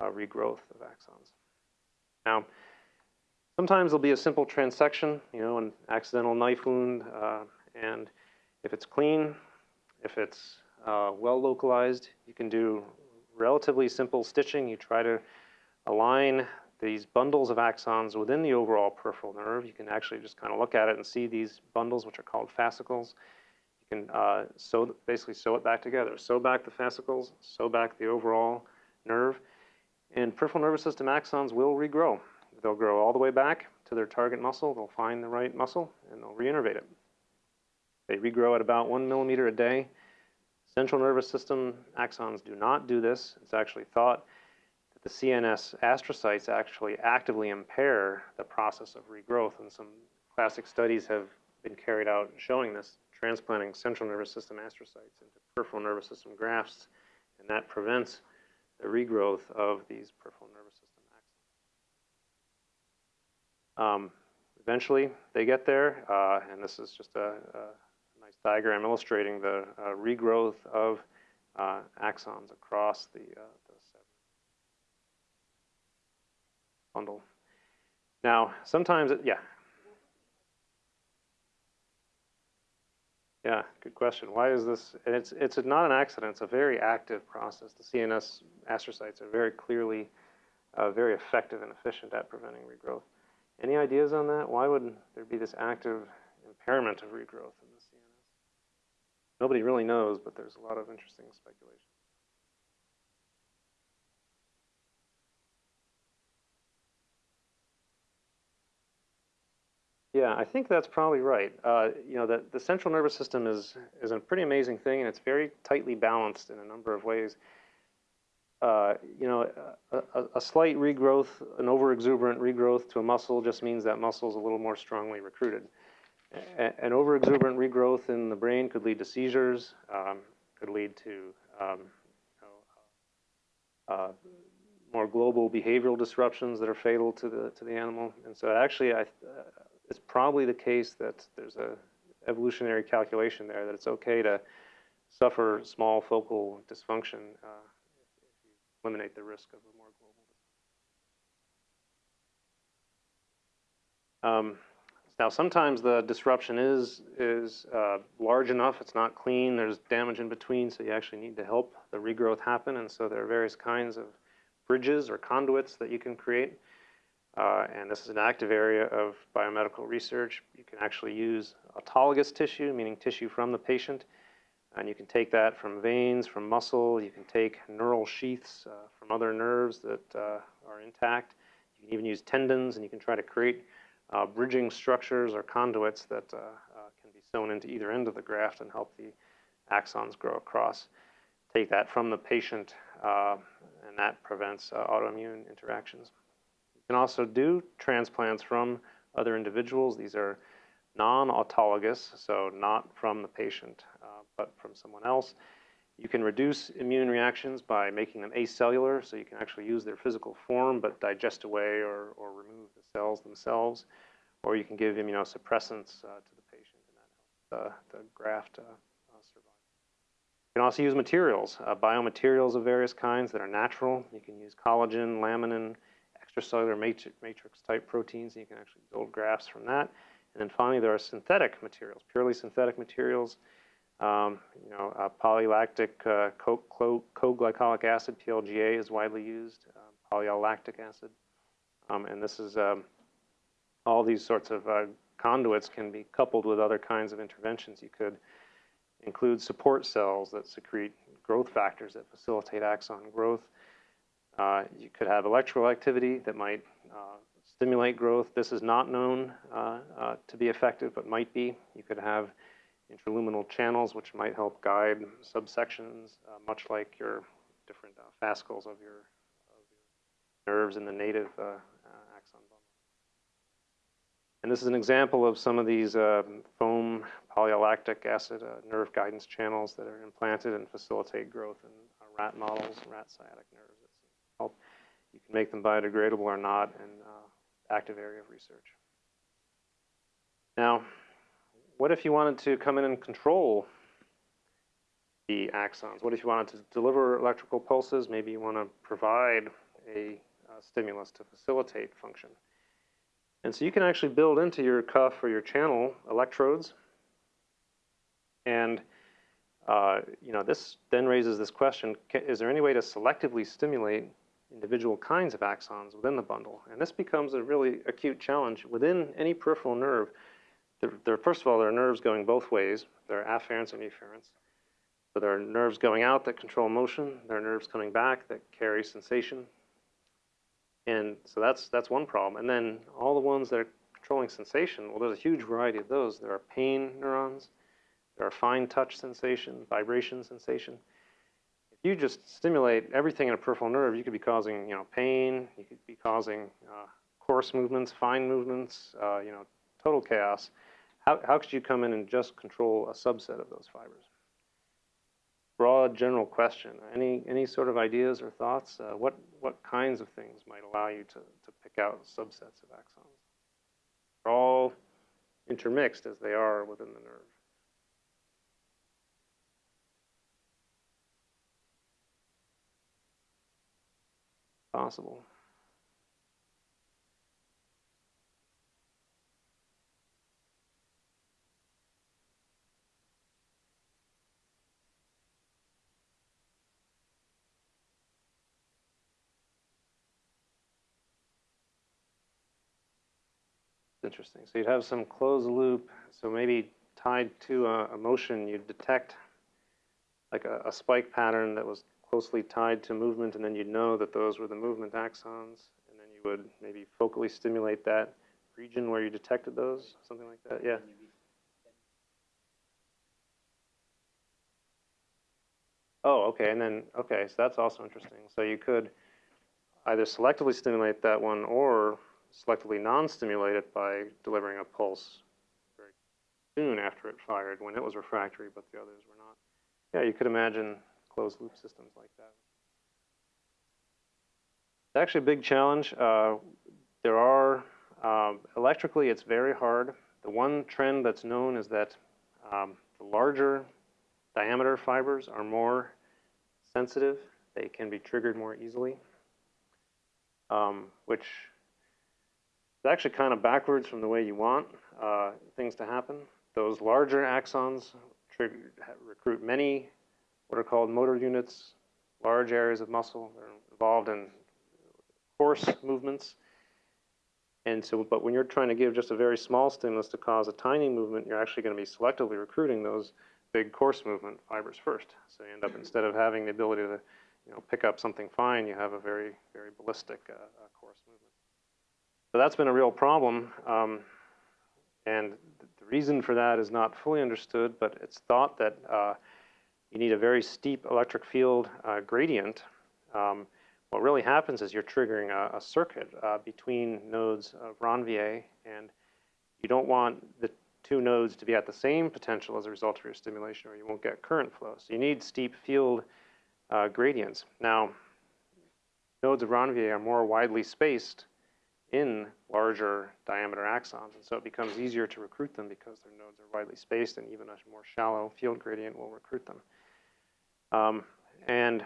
uh, regrowth of axons. Now, sometimes there'll be a simple transection, you know, an accidental knife wound, uh, and if it's clean, if it's uh, well localized, you can do relatively simple stitching. You try to align these bundles of axons within the overall peripheral nerve. You can actually just kind of look at it and see these bundles, which are called fascicles. You can uh, sew, basically sew it back together. Sew back the fascicles, sew back the overall nerve, and peripheral nervous system axons will regrow. They'll grow all the way back to their target muscle. They'll find the right muscle, and they'll reinnervate it. They regrow at about one millimeter a day. Central nervous system axons do not do this. It's actually thought the CNS astrocytes actually actively impair the process of regrowth, and some classic studies have been carried out showing this, transplanting central nervous system astrocytes into peripheral nervous system grafts, and that prevents the regrowth of these peripheral nervous system axons. Um, eventually, they get there, uh, and this is just a, a, nice diagram illustrating the uh, regrowth of uh, axons across the, uh, bundle. Now, sometimes, it, yeah. Yeah, good question. Why is this? And it's it's not an accident. It's a very active process. The CNS astrocytes are very clearly uh, very effective and efficient at preventing regrowth. Any ideas on that? Why would there be this active impairment of regrowth in the CNS? Nobody really knows, but there's a lot of interesting speculation. Yeah, I think that's probably right. Uh, you know, the, the central nervous system is, is a pretty amazing thing, and it's very tightly balanced in a number of ways. Uh, you know, a, a, slight regrowth, an overexuberant regrowth to a muscle just means that muscle is a little more strongly recruited. A, an overexuberant regrowth in the brain could lead to seizures, um, could lead to um, you know, uh, more global behavioral disruptions that are fatal to the to the animal. And so, actually, I, uh, it's probably the case that there's a evolutionary calculation there that it's okay to suffer small focal dysfunction uh, if, you eliminate the risk of a more global. Um, now, sometimes the disruption is is uh, large enough; it's not clean. There's damage in between, so you actually need to help the regrowth happen. And so there are various kinds of bridges or conduits that you can create. Uh, and this is an active area of biomedical research. You can actually use autologous tissue, meaning tissue from the patient, and you can take that from veins, from muscle. You can take neural sheaths uh, from other nerves that uh, are intact. You can even use tendons, and you can try to create uh, bridging structures or conduits that uh, uh, can be sewn into either end of the graft and help the axons grow across. Take that from the patient, and that prevents autoimmune interactions can also do transplants from other individuals. These are non-autologous, so not from the patient, uh, but from someone else. You can reduce immune reactions by making them acellular, so you can actually use their physical form but digest away or, or remove the cells themselves. Or you can give immunosuppressants uh, to the patient, and that helps the graft uh, uh, survive. You can also use materials, uh, biomaterials of various kinds that are natural. You can use collagen, laminin, extracellular matrix type proteins, and you can actually build graphs from that. And then finally, there are synthetic materials, purely synthetic materials. Um, you know, uh, polylactic uh, co-glycolic acid, PLGA, is widely used, uh, poly-L-lactic acid. Um, and this is um, all these sorts of uh, conduits can be coupled with other kinds of interventions. You could include support cells that secrete growth factors that facilitate axon growth. Uh, you could have electrical activity that might uh, stimulate growth. This is not known uh, uh, to be effective, but might be. You could have intraluminal channels, which might help guide subsections, uh, much like your different fascicles of your, of your, nerves in the native axon bundle. And this is an example of some of these foam polylactic acid nerve guidance channels that are implanted and facilitate growth in rat models, rat sciatic nerves make them biodegradable or not, and uh, active area of research. Now, what if you wanted to come in and control the axons? What if you wanted to deliver electrical pulses? Maybe you want to provide a uh, stimulus to facilitate function. And so you can actually build into your cuff or your channel electrodes. And uh, you know, this then raises this question, is there any way to selectively stimulate individual kinds of axons within the bundle. And this becomes a really acute challenge. Within any peripheral nerve, there, there, first of all, there are nerves going both ways. There are afferents and efferents. So there are nerves going out that control motion. There are nerves coming back that carry sensation. And so that's, that's one problem. And then all the ones that are controlling sensation, well, there's a huge variety of those. There are pain neurons. There are fine touch sensation, vibration sensation you just stimulate everything in a peripheral nerve, you could be causing, you know, pain, you could be causing uh, coarse movements, fine movements, uh, you know, total chaos. How, how could you come in and just control a subset of those fibers? Broad general question. Any, any sort of ideas or thoughts? Uh, what, what kinds of things might allow you to, to pick out subsets of axons? They're all intermixed as they are within the nerve. Possible. Interesting. So you'd have some closed loop. So maybe tied to a, motion, you'd detect like a, a spike pattern that was closely tied to movement, and then you'd know that those were the movement axons, and then you would maybe focally stimulate that region where you detected those, something like that. Yeah. Oh, okay, and then, okay, so that's also interesting. So you could either selectively stimulate that one or selectively non-stimulate it by delivering a pulse very soon after it fired when it was refractory, but the others were not. Yeah, you could imagine closed loop systems like that. It's actually a big challenge. Uh, there are, um, electrically, it's very hard. The one trend that's known is that um, the larger diameter fibers are more sensitive. They can be triggered more easily, um, which is actually kind of backwards from the way you want uh, things to happen. Those larger axons recruit many what are called motor units, large areas of muscle that are involved in force movements. And so, but when you're trying to give just a very small stimulus to cause a tiny movement, you're actually going to be selectively recruiting those big coarse movement fibers first. So you end up, instead of having the ability to, you know, pick up something fine, you have a very, very ballistic uh, uh, coarse movement. So that's been a real problem. Um, and the reason for that is not fully understood, but it's thought that uh, you need a very steep electric field uh, gradient. Um, what really happens is you're triggering a, a circuit uh, between nodes of Ranvier, and you don't want the two nodes to be at the same potential as a result of your stimulation, or you won't get current flow. So you need steep field uh, gradients. Now, nodes of Ranvier are more widely spaced in larger diameter axons, and so it becomes easier to recruit them because their nodes are widely spaced, and even a more shallow field gradient will recruit them. Um, and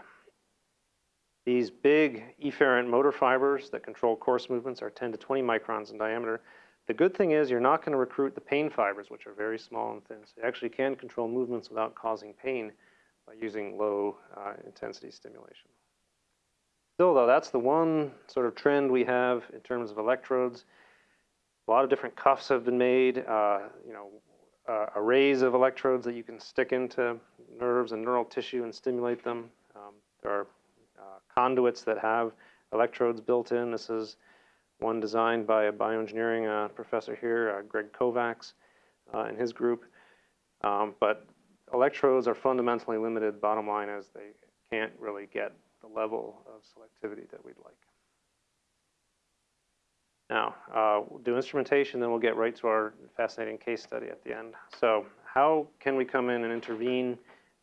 these big efferent motor fibers that control coarse movements are 10 to 20 microns in diameter. The good thing is you're not going to recruit the pain fibers, which are very small and thin. So you actually can control movements without causing pain by using low uh, intensity stimulation. Still though, that's the one sort of trend we have in terms of electrodes. A lot of different cuffs have been made, uh, you know, uh, arrays of electrodes that you can stick into nerves and neural tissue and stimulate them. Um, there are uh, conduits that have electrodes built in. This is one designed by a bioengineering uh, professor here, uh, Greg Kovacs, uh, and his group. Um, but electrodes are fundamentally limited, bottom line is they can't really get the level of selectivity that we'd like. Now, uh, we'll do instrumentation, then we'll get right to our fascinating case study at the end. So how can we come in and intervene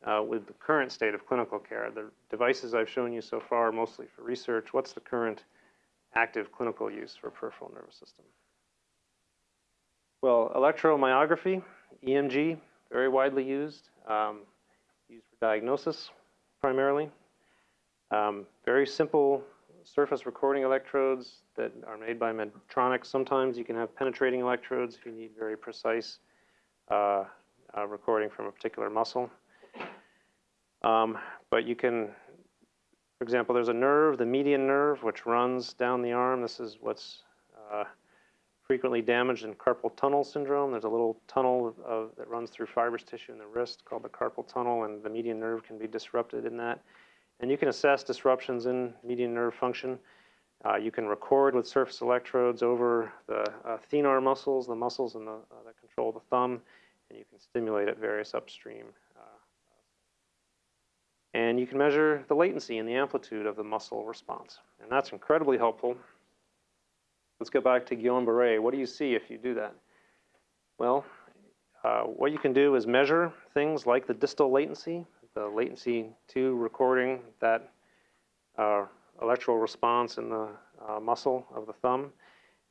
uh, with the current state of clinical care? The devices I've shown you so far mostly for research. What's the current active clinical use for peripheral nervous system? Well, electromyography, EMG, very widely used, um, used for diagnosis primarily. Um, very simple surface recording electrodes that are made by Medtronic. Sometimes you can have penetrating electrodes if you need very precise uh, uh, recording from a particular muscle. Um, but you can, for example, there's a nerve, the median nerve, which runs down the arm. This is what's uh, frequently damaged in carpal tunnel syndrome. There's a little tunnel of, that runs through fibrous tissue in the wrist called the carpal tunnel, and the median nerve can be disrupted in that. And you can assess disruptions in median nerve function. Uh, you can record with surface electrodes over the uh, thenar muscles, the muscles in the, uh, that control the thumb, and you can stimulate at various upstream. uh, and you can measure the latency and the amplitude of the muscle response. And that's incredibly helpful. Let's go back to Guillain-Barré. What do you see if you do that? Well, uh, what you can do is measure things like the distal latency, the latency to recording that uh, electrical response in the uh, muscle of the thumb.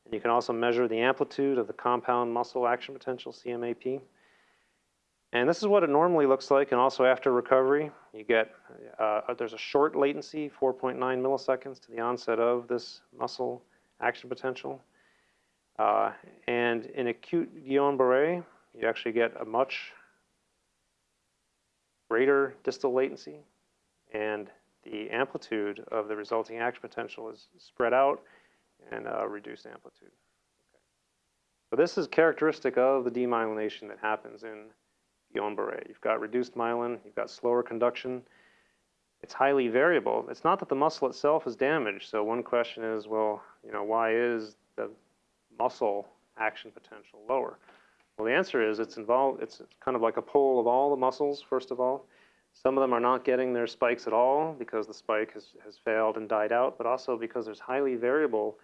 And you can also measure the amplitude of the compound muscle action potential, CMAP. And this is what it normally looks like, and also after recovery, you get, uh, there's a short latency, 4.9 milliseconds to the onset of this muscle action potential. Uh, and in acute Guillain-Barré, you actually get a much greater distal latency, and the amplitude of the resulting action potential is spread out and uh, reduced amplitude. Okay. So this is characteristic of the demyelination that happens in Guillain-Barré. You've got reduced myelin, you've got slower conduction. It's highly variable. It's not that the muscle itself is damaged. So one question is, well, you know, why is the muscle action potential lower? Well, the answer is it's involved. It's kind of like a poll of all the muscles. First of all, some of them are not getting their spikes at all because the spike has, has failed and died out, but also because there's highly variable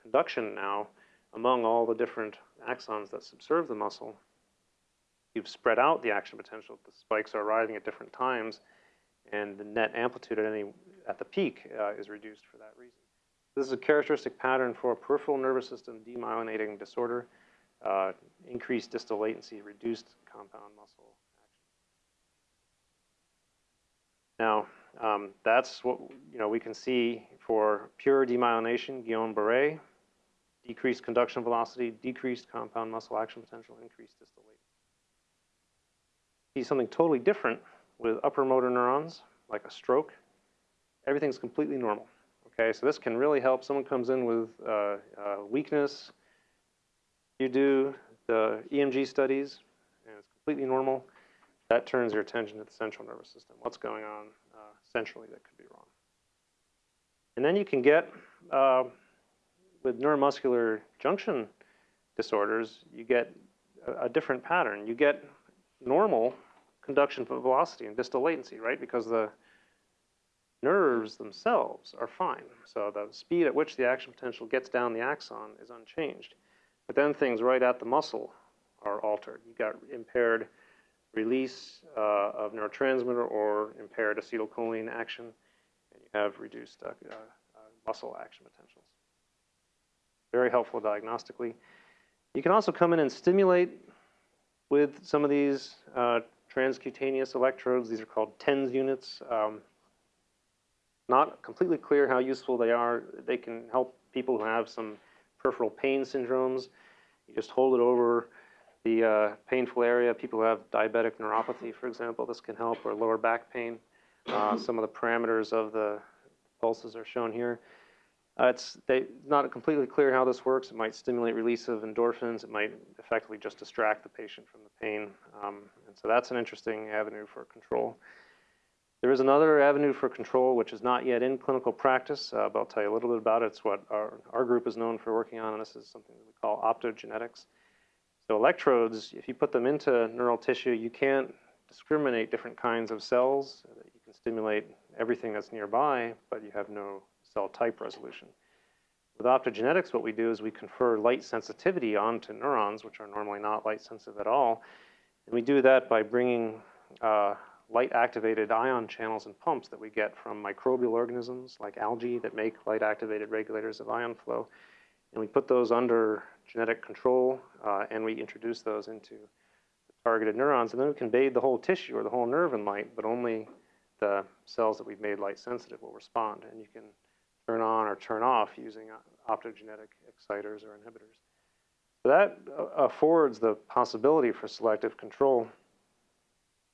conduction now among all the different axons that subserve the muscle. You've spread out the action potential. The spikes are arriving at different times, and the net amplitude at any at the peak uh, is reduced for that reason. This is a characteristic pattern for peripheral nervous system demyelinating disorder, uh, increased distal latency, reduced compound muscle action. Now, um, that's what you know we can see for pure demyelination, Guillain-Barré, decreased conduction velocity, decreased compound muscle action potential, increased distal latency. See something totally different with upper motor neurons, like a stroke. Everything's completely normal. Okay, so this can really help. Someone comes in with uh, uh, weakness. You do the EMG studies, and it's completely normal. That turns your attention to the central nervous system. What's going on uh, centrally that could be wrong? And then you can get, uh, with neuromuscular junction disorders, you get a, a different pattern. You get normal conduction velocity and distal latency, right? Because the nerves themselves are fine. So the speed at which the action potential gets down the axon is unchanged. But then things right at the muscle are altered. You got impaired release uh, of neurotransmitter or impaired acetylcholine action, and you have reduced uh, uh, muscle action potentials. Very helpful diagnostically. You can also come in and stimulate with some of these uh, transcutaneous electrodes. These are called TENS units. Um, not completely clear how useful they are. They can help people who have some peripheral pain syndromes. You just hold it over the uh, painful area. People who have diabetic neuropathy, for example, this can help, or lower back pain. Uh, some of the parameters of the pulses are shown here. Uh, it's they, not completely clear how this works. It might stimulate release of endorphins. It might effectively just distract the patient from the pain. Um, and so that's an interesting avenue for control. There is another avenue for control which is not yet in clinical practice, uh, but I'll tell you a little bit about it. It's what our, our group is known for working on, and this is something that we call optogenetics. So electrodes, if you put them into neural tissue, you can't discriminate different kinds of cells. You can stimulate everything that's nearby, but you have no cell type resolution. With optogenetics, what we do is we confer light sensitivity onto neurons, which are normally not light sensitive at all. And we do that by bringing uh, light activated ion channels and pumps that we get from microbial organisms like algae that make light activated regulators of ion flow. And we put those under genetic control uh, and we introduce those into targeted neurons. And then we can bathe the whole tissue or the whole nerve in light, but only the cells that we've made light sensitive will respond. And you can turn on or turn off using uh, optogenetic exciters or inhibitors. So that uh, affords the possibility for selective control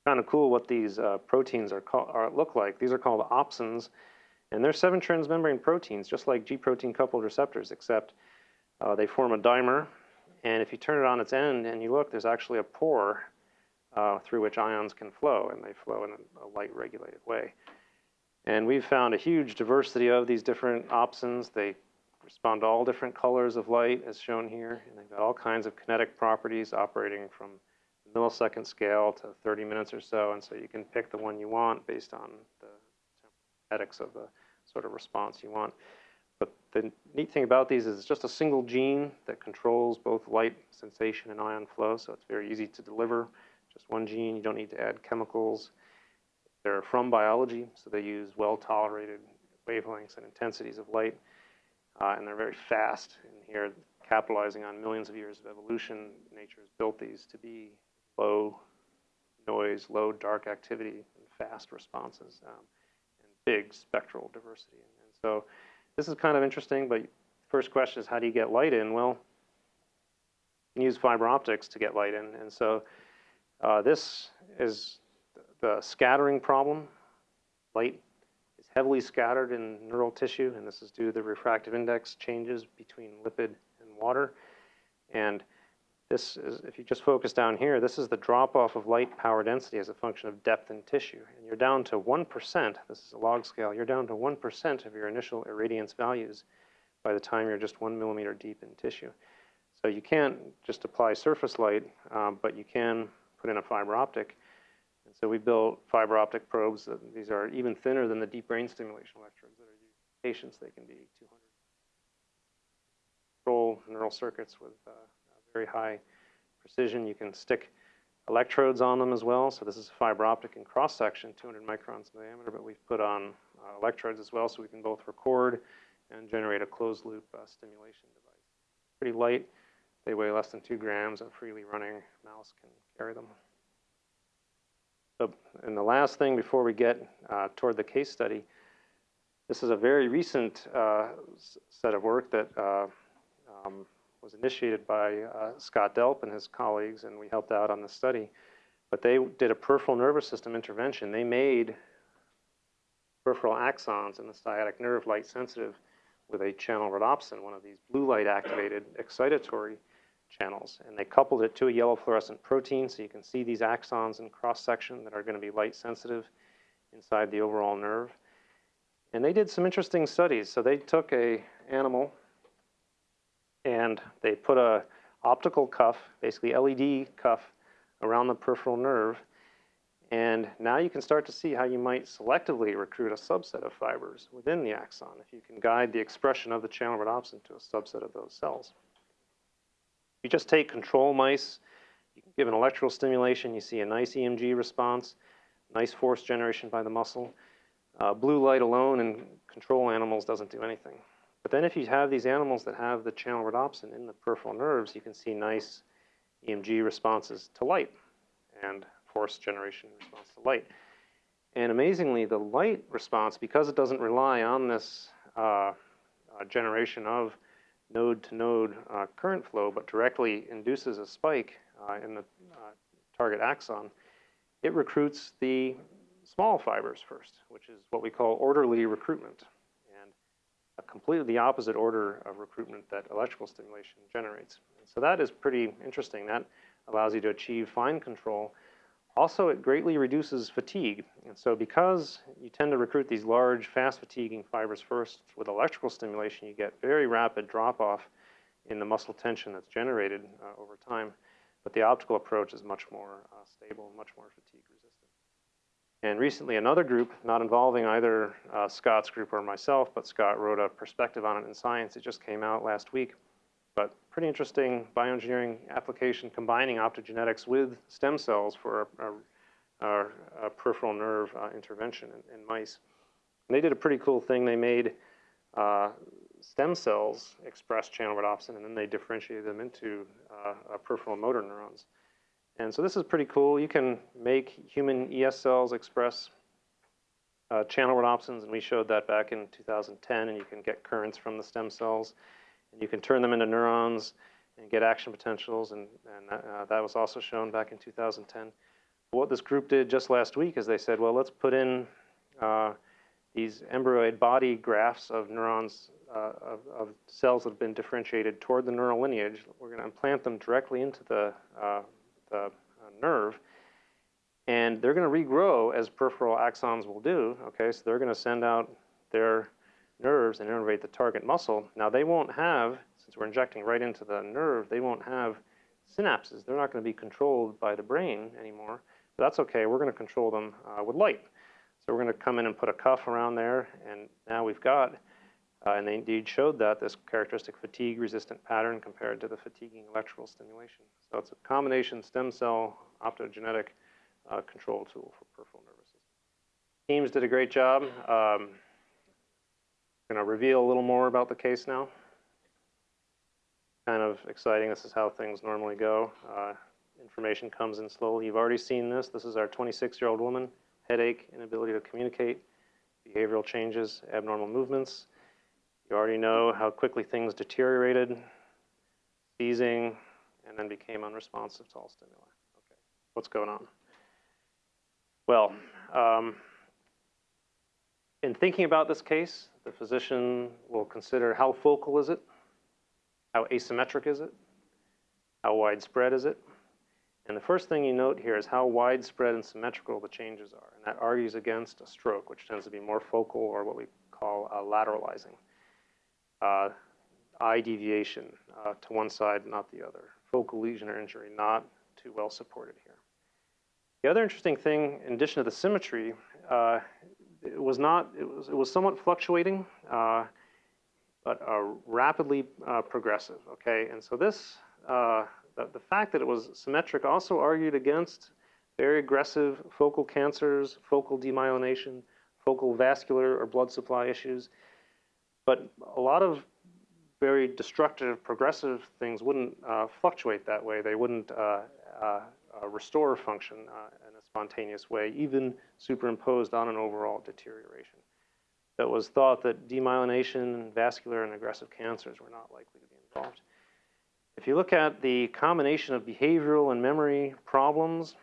kind of cool what these uh, proteins are, are, look like. These are called opsins, and they're seven transmembrane proteins, just like G protein coupled receptors, except uh, they form a dimer. And if you turn it on its end and you look, there's actually a pore uh, through which ions can flow, and they flow in a, a light regulated way. And we've found a huge diversity of these different opsins. They respond to all different colors of light, as shown here, and they've got all kinds of kinetic properties operating from millisecond scale to 30 minutes or so, and so you can pick the one you want based on the kinetics of the sort of response you want. The neat thing about these is it's just a single gene that controls both light sensation and ion flow, so it's very easy to deliver. Just one gene, you don't need to add chemicals. They're from biology, so they use well-tolerated wavelengths and intensities of light, uh, and they're very fast. And here, capitalizing on millions of years of evolution, nature has built these to be low noise, low dark activity, and fast responses, um, and big spectral diversity. And, and, so this is kind of interesting, but first question is how do you get light in? Well, you use fiber optics to get light in. And so uh, this is the scattering problem. Light is heavily scattered in neural tissue, and this is due to the refractive index changes between lipid and water. And this is, if you just focus down here, this is the drop off of light power density as a function of depth in tissue. And you're down to 1%, this is a log scale, you're down to 1% of your initial irradiance values by the time you're just one millimeter deep in tissue. So you can't just apply surface light, um, but you can put in a fiber optic. And so we built fiber optic probes. That, these are even thinner than the deep brain stimulation electrodes that are used in patients. They can be 200 control neural circuits with uh, very high precision. You can stick electrodes on them as well. So this is a fiber optic in cross section, 200 microns in diameter, but we've put on uh, electrodes as well so we can both record and generate a closed loop uh, stimulation device. Pretty light. They weigh less than two grams and freely running mouse can carry them. So, and the last thing before we get uh, toward the case study, this is a very recent uh, set of work that uh, um, was initiated by uh, Scott Delp and his colleagues, and we helped out on the study. But they did a peripheral nervous system intervention. They made peripheral axons in the sciatic nerve light sensitive with a channel rhodopsin, one of these blue light activated excitatory channels. And they coupled it to a yellow fluorescent protein so you can see these axons in cross section that are going to be light sensitive inside the overall nerve. And they did some interesting studies. So they took a animal and they put a optical cuff, basically LED cuff, around the peripheral nerve. And now you can start to see how you might selectively recruit a subset of fibers within the axon if you can guide the expression of the channel rhodopsin to a subset of those cells. You just take control mice, you give an electrical stimulation, you see a nice EMG response, nice force generation by the muscle. Uh, blue light alone in control animals doesn't do anything. But then if you have these animals that have the channel rhodopsin in the peripheral nerves, you can see nice EMG responses to light and force generation response to light. And amazingly, the light response, because it doesn't rely on this uh, uh, generation of node to node uh, current flow, but directly induces a spike uh, in the uh, target axon, it recruits the small fibers first, which is what we call orderly recruitment a completely the opposite order of recruitment that electrical stimulation generates. And so that is pretty interesting. That allows you to achieve fine control. Also, it greatly reduces fatigue. And so because you tend to recruit these large, fast fatiguing fibers first with electrical stimulation, you get very rapid drop off in the muscle tension that's generated uh, over time. But the optical approach is much more uh, stable, much more fatigue resistant. And recently another group, not involving either uh, Scott's group or myself, but Scott wrote a perspective on it in Science. It just came out last week. But pretty interesting bioengineering application combining optogenetics with stem cells for a, peripheral nerve uh, intervention in, in, mice. And they did a pretty cool thing. They made uh, stem cells express channel rhodopsin, and then they differentiated them into uh, peripheral motor neurons. And so this is pretty cool. You can make human ES cells express uh, channel rhodopsins, and we showed that back in 2010, and you can get currents from the stem cells, and you can turn them into neurons and get action potentials, and, and uh, that was also shown back in 2010. What this group did just last week is they said, well, let's put in uh, these embryoid body grafts of neurons, uh, of, of, cells that have been differentiated toward the neural lineage. We're going to implant them directly into the uh, nerve, and they're going to regrow as peripheral axons will do. Okay, so they're going to send out their nerves and innervate the target muscle. Now they won't have, since we're injecting right into the nerve, they won't have synapses. They're not going to be controlled by the brain anymore. But that's okay. We're going to control them uh, with light. So we're going to come in and put a cuff around there, and now we've got and they indeed showed that, this characteristic fatigue-resistant pattern compared to the fatiguing electrical stimulation. So it's a combination stem cell optogenetic uh, control tool for peripheral nervous system. Teams did a great job. Um, going to reveal a little more about the case now. Kind of exciting. This is how things normally go. Uh, information comes in slowly. You've already seen this. This is our 26-year-old woman, headache, inability to communicate, behavioral changes, abnormal movements. You already know how quickly things deteriorated, seizing, and then became unresponsive to all stimuli. Okay, what's going on? Well, um, in thinking about this case, the physician will consider how focal is it? How asymmetric is it? How widespread is it? And the first thing you note here is how widespread and symmetrical the changes are. And that argues against a stroke, which tends to be more focal or what we call lateralizing. Uh, eye deviation uh, to one side, not the other. Focal lesion or injury, not too well supported here. The other interesting thing, in addition to the symmetry, uh, it was not, it was, it was somewhat fluctuating, uh, but uh, rapidly uh, progressive, okay? And so this, uh, the, the fact that it was symmetric also argued against very aggressive focal cancers, focal demyelination, focal vascular or blood supply issues. But a lot of very destructive, progressive things wouldn't uh, fluctuate that way. They wouldn't uh, uh, uh restore function uh, in a spontaneous way, even superimposed on an overall deterioration. That was thought that demyelination, and vascular, and aggressive cancers were not likely to be involved. If you look at the combination of behavioral and memory problems,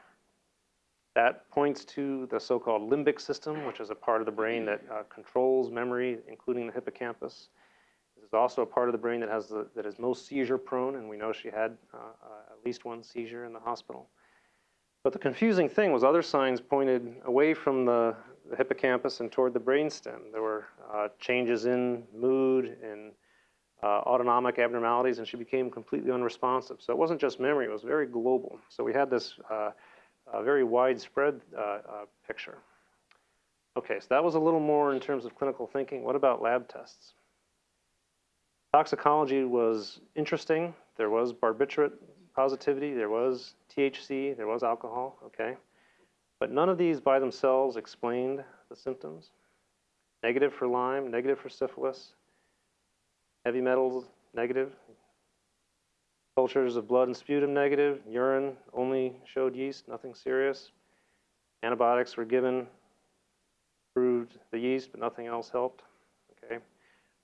that points to the so-called limbic system, which is a part of the brain that uh, controls memory, including the hippocampus. This is also a part of the brain that has the, that is most seizure prone, and we know she had uh, uh, at least one seizure in the hospital. But the confusing thing was other signs pointed away from the, the hippocampus and toward the brainstem. There were uh, changes in mood and uh, autonomic abnormalities, and she became completely unresponsive. So it wasn't just memory, it was very global. So we had this uh, uh, very widespread uh, uh, picture. Okay, so that was a little more in terms of clinical thinking. What about lab tests? Toxicology was interesting. There was barbiturate positivity, there was THC, there was alcohol, okay? But none of these by themselves explained the symptoms. Negative for Lyme, negative for syphilis, heavy metals, negative. Cultures of blood and sputum, negative. Urine only showed yeast, nothing serious. Antibiotics were given, proved the yeast, but nothing else helped. Okay.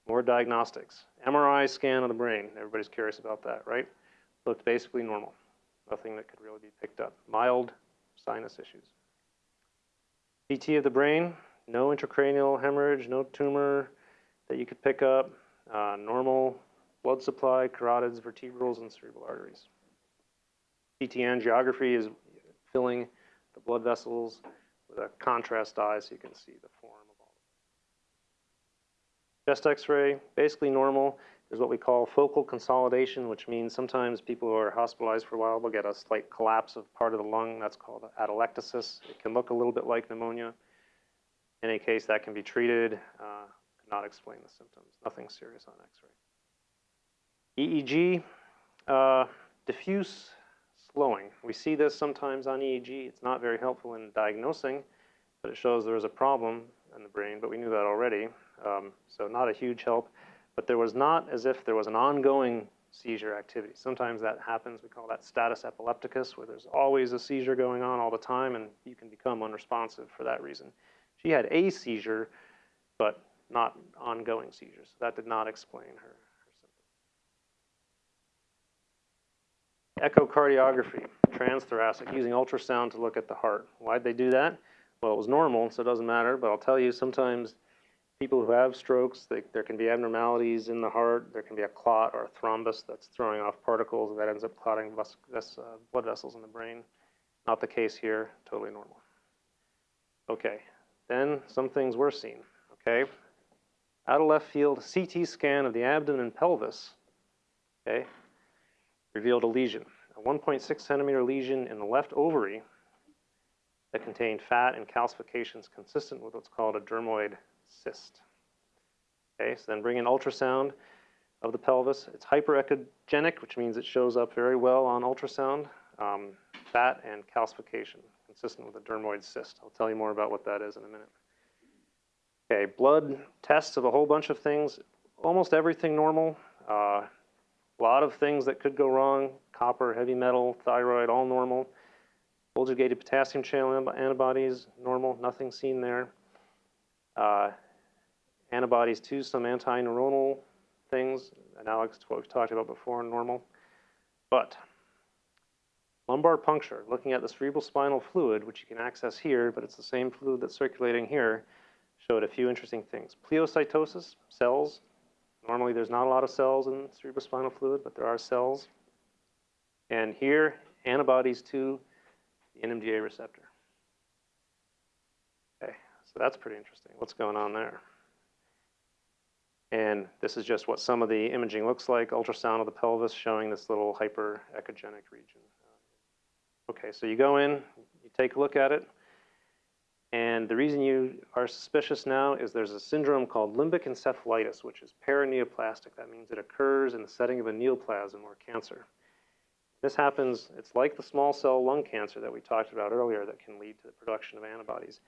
More diagnostics. MRI scan of the brain. Everybody's curious about that, right? Looked basically normal. Nothing that could really be picked up. Mild sinus issues. CT of the brain, no intracranial hemorrhage, no tumor that you could pick up, uh, normal blood supply, carotids, vertebrals, and cerebral arteries. CT angiography is filling the blood vessels with a contrast dye so you can see the form of all of them. Chest x-ray, basically normal. There's what we call focal consolidation, which means sometimes people who are hospitalized for a while will get a slight collapse of part of the lung. That's called atelectasis. It can look a little bit like pneumonia. In any case, that can be treated. Uh, not explain the symptoms. Nothing serious on x-ray. EEG, uh, diffuse slowing. We see this sometimes on EEG. It's not very helpful in diagnosing, but it shows there is a problem in the brain, but we knew that already. Um, so not a huge help, but there was not as if there was an ongoing seizure activity. Sometimes that happens, we call that status epilepticus, where there's always a seizure going on all the time and you can become unresponsive for that reason. She had a seizure, but not ongoing seizures. That did not explain her Echocardiography, transthoracic, using ultrasound to look at the heart. Why'd they do that? Well, it was normal, so it doesn't matter, but I'll tell you, sometimes people who have strokes, they, there can be abnormalities in the heart, there can be a clot or a thrombus that's throwing off particles that ends up clotting ves ves uh, blood vessels in the brain. Not the case here, totally normal. Okay, then some things were seen, okay? Out of left field, CT scan of the abdomen and pelvis, okay? Revealed a lesion, a 1.6 centimeter lesion in the left ovary that contained fat and calcifications consistent with what's called a dermoid cyst. Okay, so then bring in ultrasound of the pelvis. It's hyperechogenic, which means it shows up very well on ultrasound. Um, fat and calcification, consistent with a dermoid cyst. I'll tell you more about what that is in a minute. Okay, blood tests of a whole bunch of things. Almost everything normal. Uh, a lot of things that could go wrong, copper, heavy metal, thyroid, all normal. Voltage-gated potassium channel antibodies, normal, nothing seen there. Uh, antibodies to some anti-neuronal things, analogous to what we've talked about before, normal. But lumbar puncture, looking at the cerebral spinal fluid, which you can access here, but it's the same fluid that's circulating here, showed a few interesting things. Pleocytosis, cells Normally there's not a lot of cells in cerebrospinal fluid, but there are cells. And here, antibodies to the NMDA receptor. Okay, so that's pretty interesting. What's going on there? And this is just what some of the imaging looks like, ultrasound of the pelvis showing this little hyperechogenic region. Okay, so you go in, you take a look at it, and the reason you are suspicious now is there's a syndrome called limbic encephalitis, which is paraneoplastic. That means it occurs in the setting of a neoplasm or cancer. This happens, it's like the small cell lung cancer that we talked about earlier that can lead to the production of antibodies.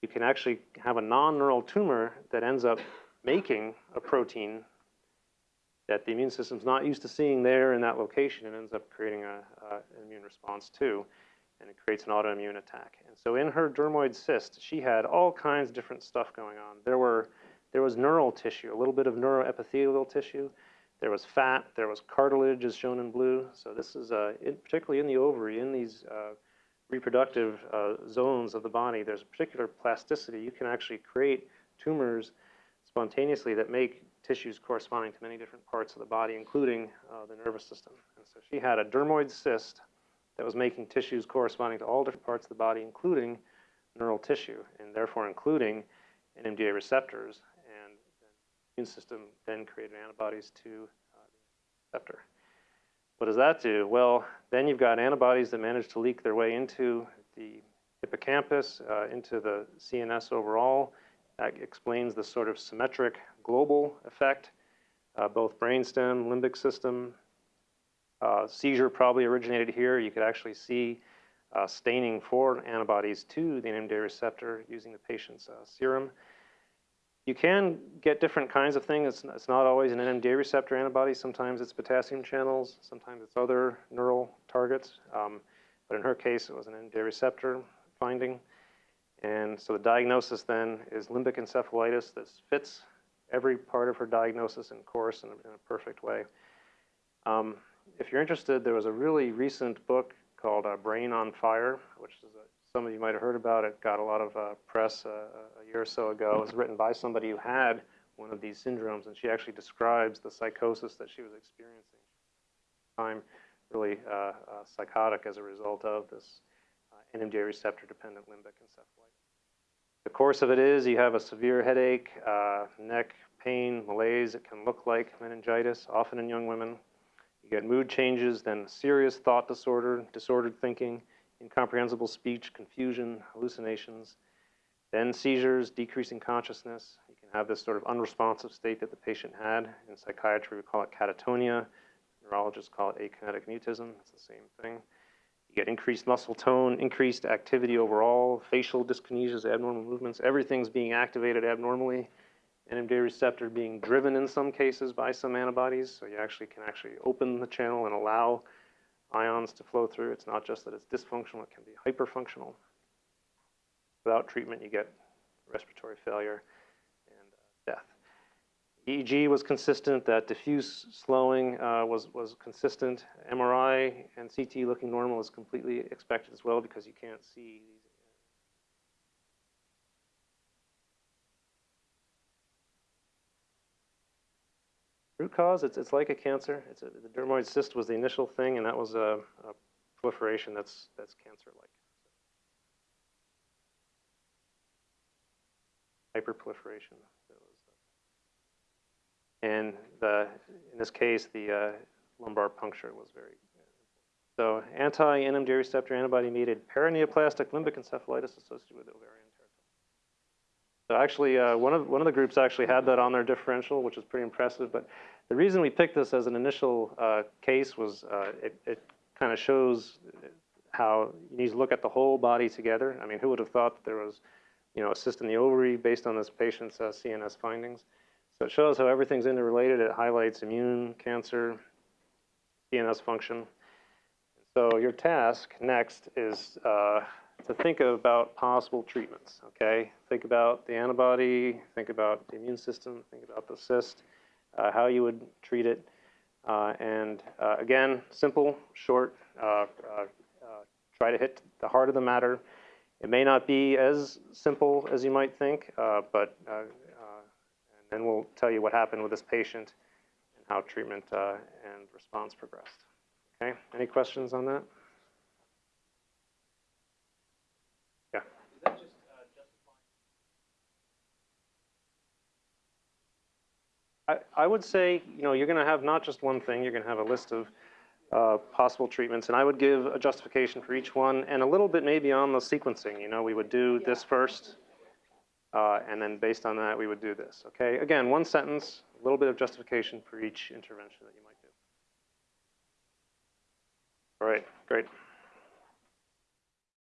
You can actually have a non-neural tumor that ends up making a protein that the immune system's not used to seeing there in that location and ends up creating a, an immune response too, and it creates an autoimmune attack. And so in her dermoid cyst, she had all kinds of different stuff going on. There were, there was neural tissue, a little bit of neuroepithelial tissue. There was fat, there was cartilage as shown in blue. So this is, uh, in, particularly in the ovary, in these uh, reproductive uh, zones of the body, there's a particular plasticity. You can actually create tumors spontaneously that make tissues corresponding to many different parts of the body, including uh, the nervous system. And so she had a dermoid cyst that was making tissues corresponding to all different parts of the body, including neural tissue, and therefore including NMDA receptors. And the immune system then created antibodies to uh, the receptor. What does that do? Well, then you've got antibodies that manage to leak their way into the hippocampus, uh, into the CNS overall, that explains the sort of symmetric global effect, uh, both brainstem, limbic system. Uh, seizure probably originated here. You could actually see uh, staining for antibodies to the NMDA receptor using the patient's uh, serum. You can get different kinds of things. It's, it's not always an NMDA receptor antibody. Sometimes it's potassium channels. Sometimes it's other neural targets. Um, but in her case, it was an NMDA receptor finding. And so the diagnosis then is limbic encephalitis. This fits every part of her diagnosis and course in a, in a perfect way. Um, if you're interested, there was a really recent book called uh, Brain on Fire, which is a, some of you might have heard about. It got a lot of uh, press uh, a year or so ago. It was written by somebody who had one of these syndromes, and she actually describes the psychosis that she was experiencing. Time really uh, uh, psychotic as a result of this uh, NMDA receptor dependent limbic encephalitis. The course of it is you have a severe headache, uh, neck pain, malaise. It can look like meningitis, often in young women. You get mood changes, then serious thought disorder, disordered thinking, incomprehensible speech, confusion, hallucinations, then seizures, decreasing consciousness. You can have this sort of unresponsive state that the patient had. In psychiatry, we call it catatonia. Neurologists call it akinetic mutism. It's the same thing. You get increased muscle tone, increased activity overall, facial dyskinesias, abnormal movements. Everything's being activated abnormally. NMDA receptor being driven in some cases by some antibodies, so you actually can actually open the channel and allow ions to flow through. It's not just that it's dysfunctional, it can be hyperfunctional. Without treatment, you get respiratory failure and uh, death. EEG was consistent, that diffuse slowing uh, was, was consistent. MRI and CT looking normal is completely expected as well because you can't see these. Root cause, it's, it's like a cancer. It's a, the dermoid cyst was the initial thing, and that was a, a proliferation that's, that's cancer-like. Hyperproliferation. And the, in this case, the uh, lumbar puncture was very so anti-NMDA receptor antibody-mediated paraneoplastic limbic encephalitis associated with ovarian. So actually, uh, one of one of the groups actually had that on their differential, which is pretty impressive. But the reason we picked this as an initial uh, case was uh, it, it kind of shows how you need to look at the whole body together. I mean, who would have thought that there was, you know, a cyst in the ovary based on this patient's uh, CNS findings? So it shows how everything's interrelated. It highlights immune, cancer, CNS function. So your task next is uh, to think about possible treatments, okay? Think about the antibody, think about the immune system, think about the cyst, uh, how you would treat it. Uh, and uh, again, simple, short, uh, uh, try to hit the heart of the matter. It may not be as simple as you might think, but and we'll tell you what happened with this patient and how treatment uh, and response progressed. Okay, any questions on that? Yeah. Is that just, uh, justifying? I, would say, you know, you're going to have not just one thing, you're going to have a list of uh, possible treatments, and I would give a justification for each one, and a little bit maybe on the sequencing, you know, we would do this first, uh, and then based on that, we would do this, okay? Again, one sentence, a little bit of justification for each intervention that you might do. All right, great.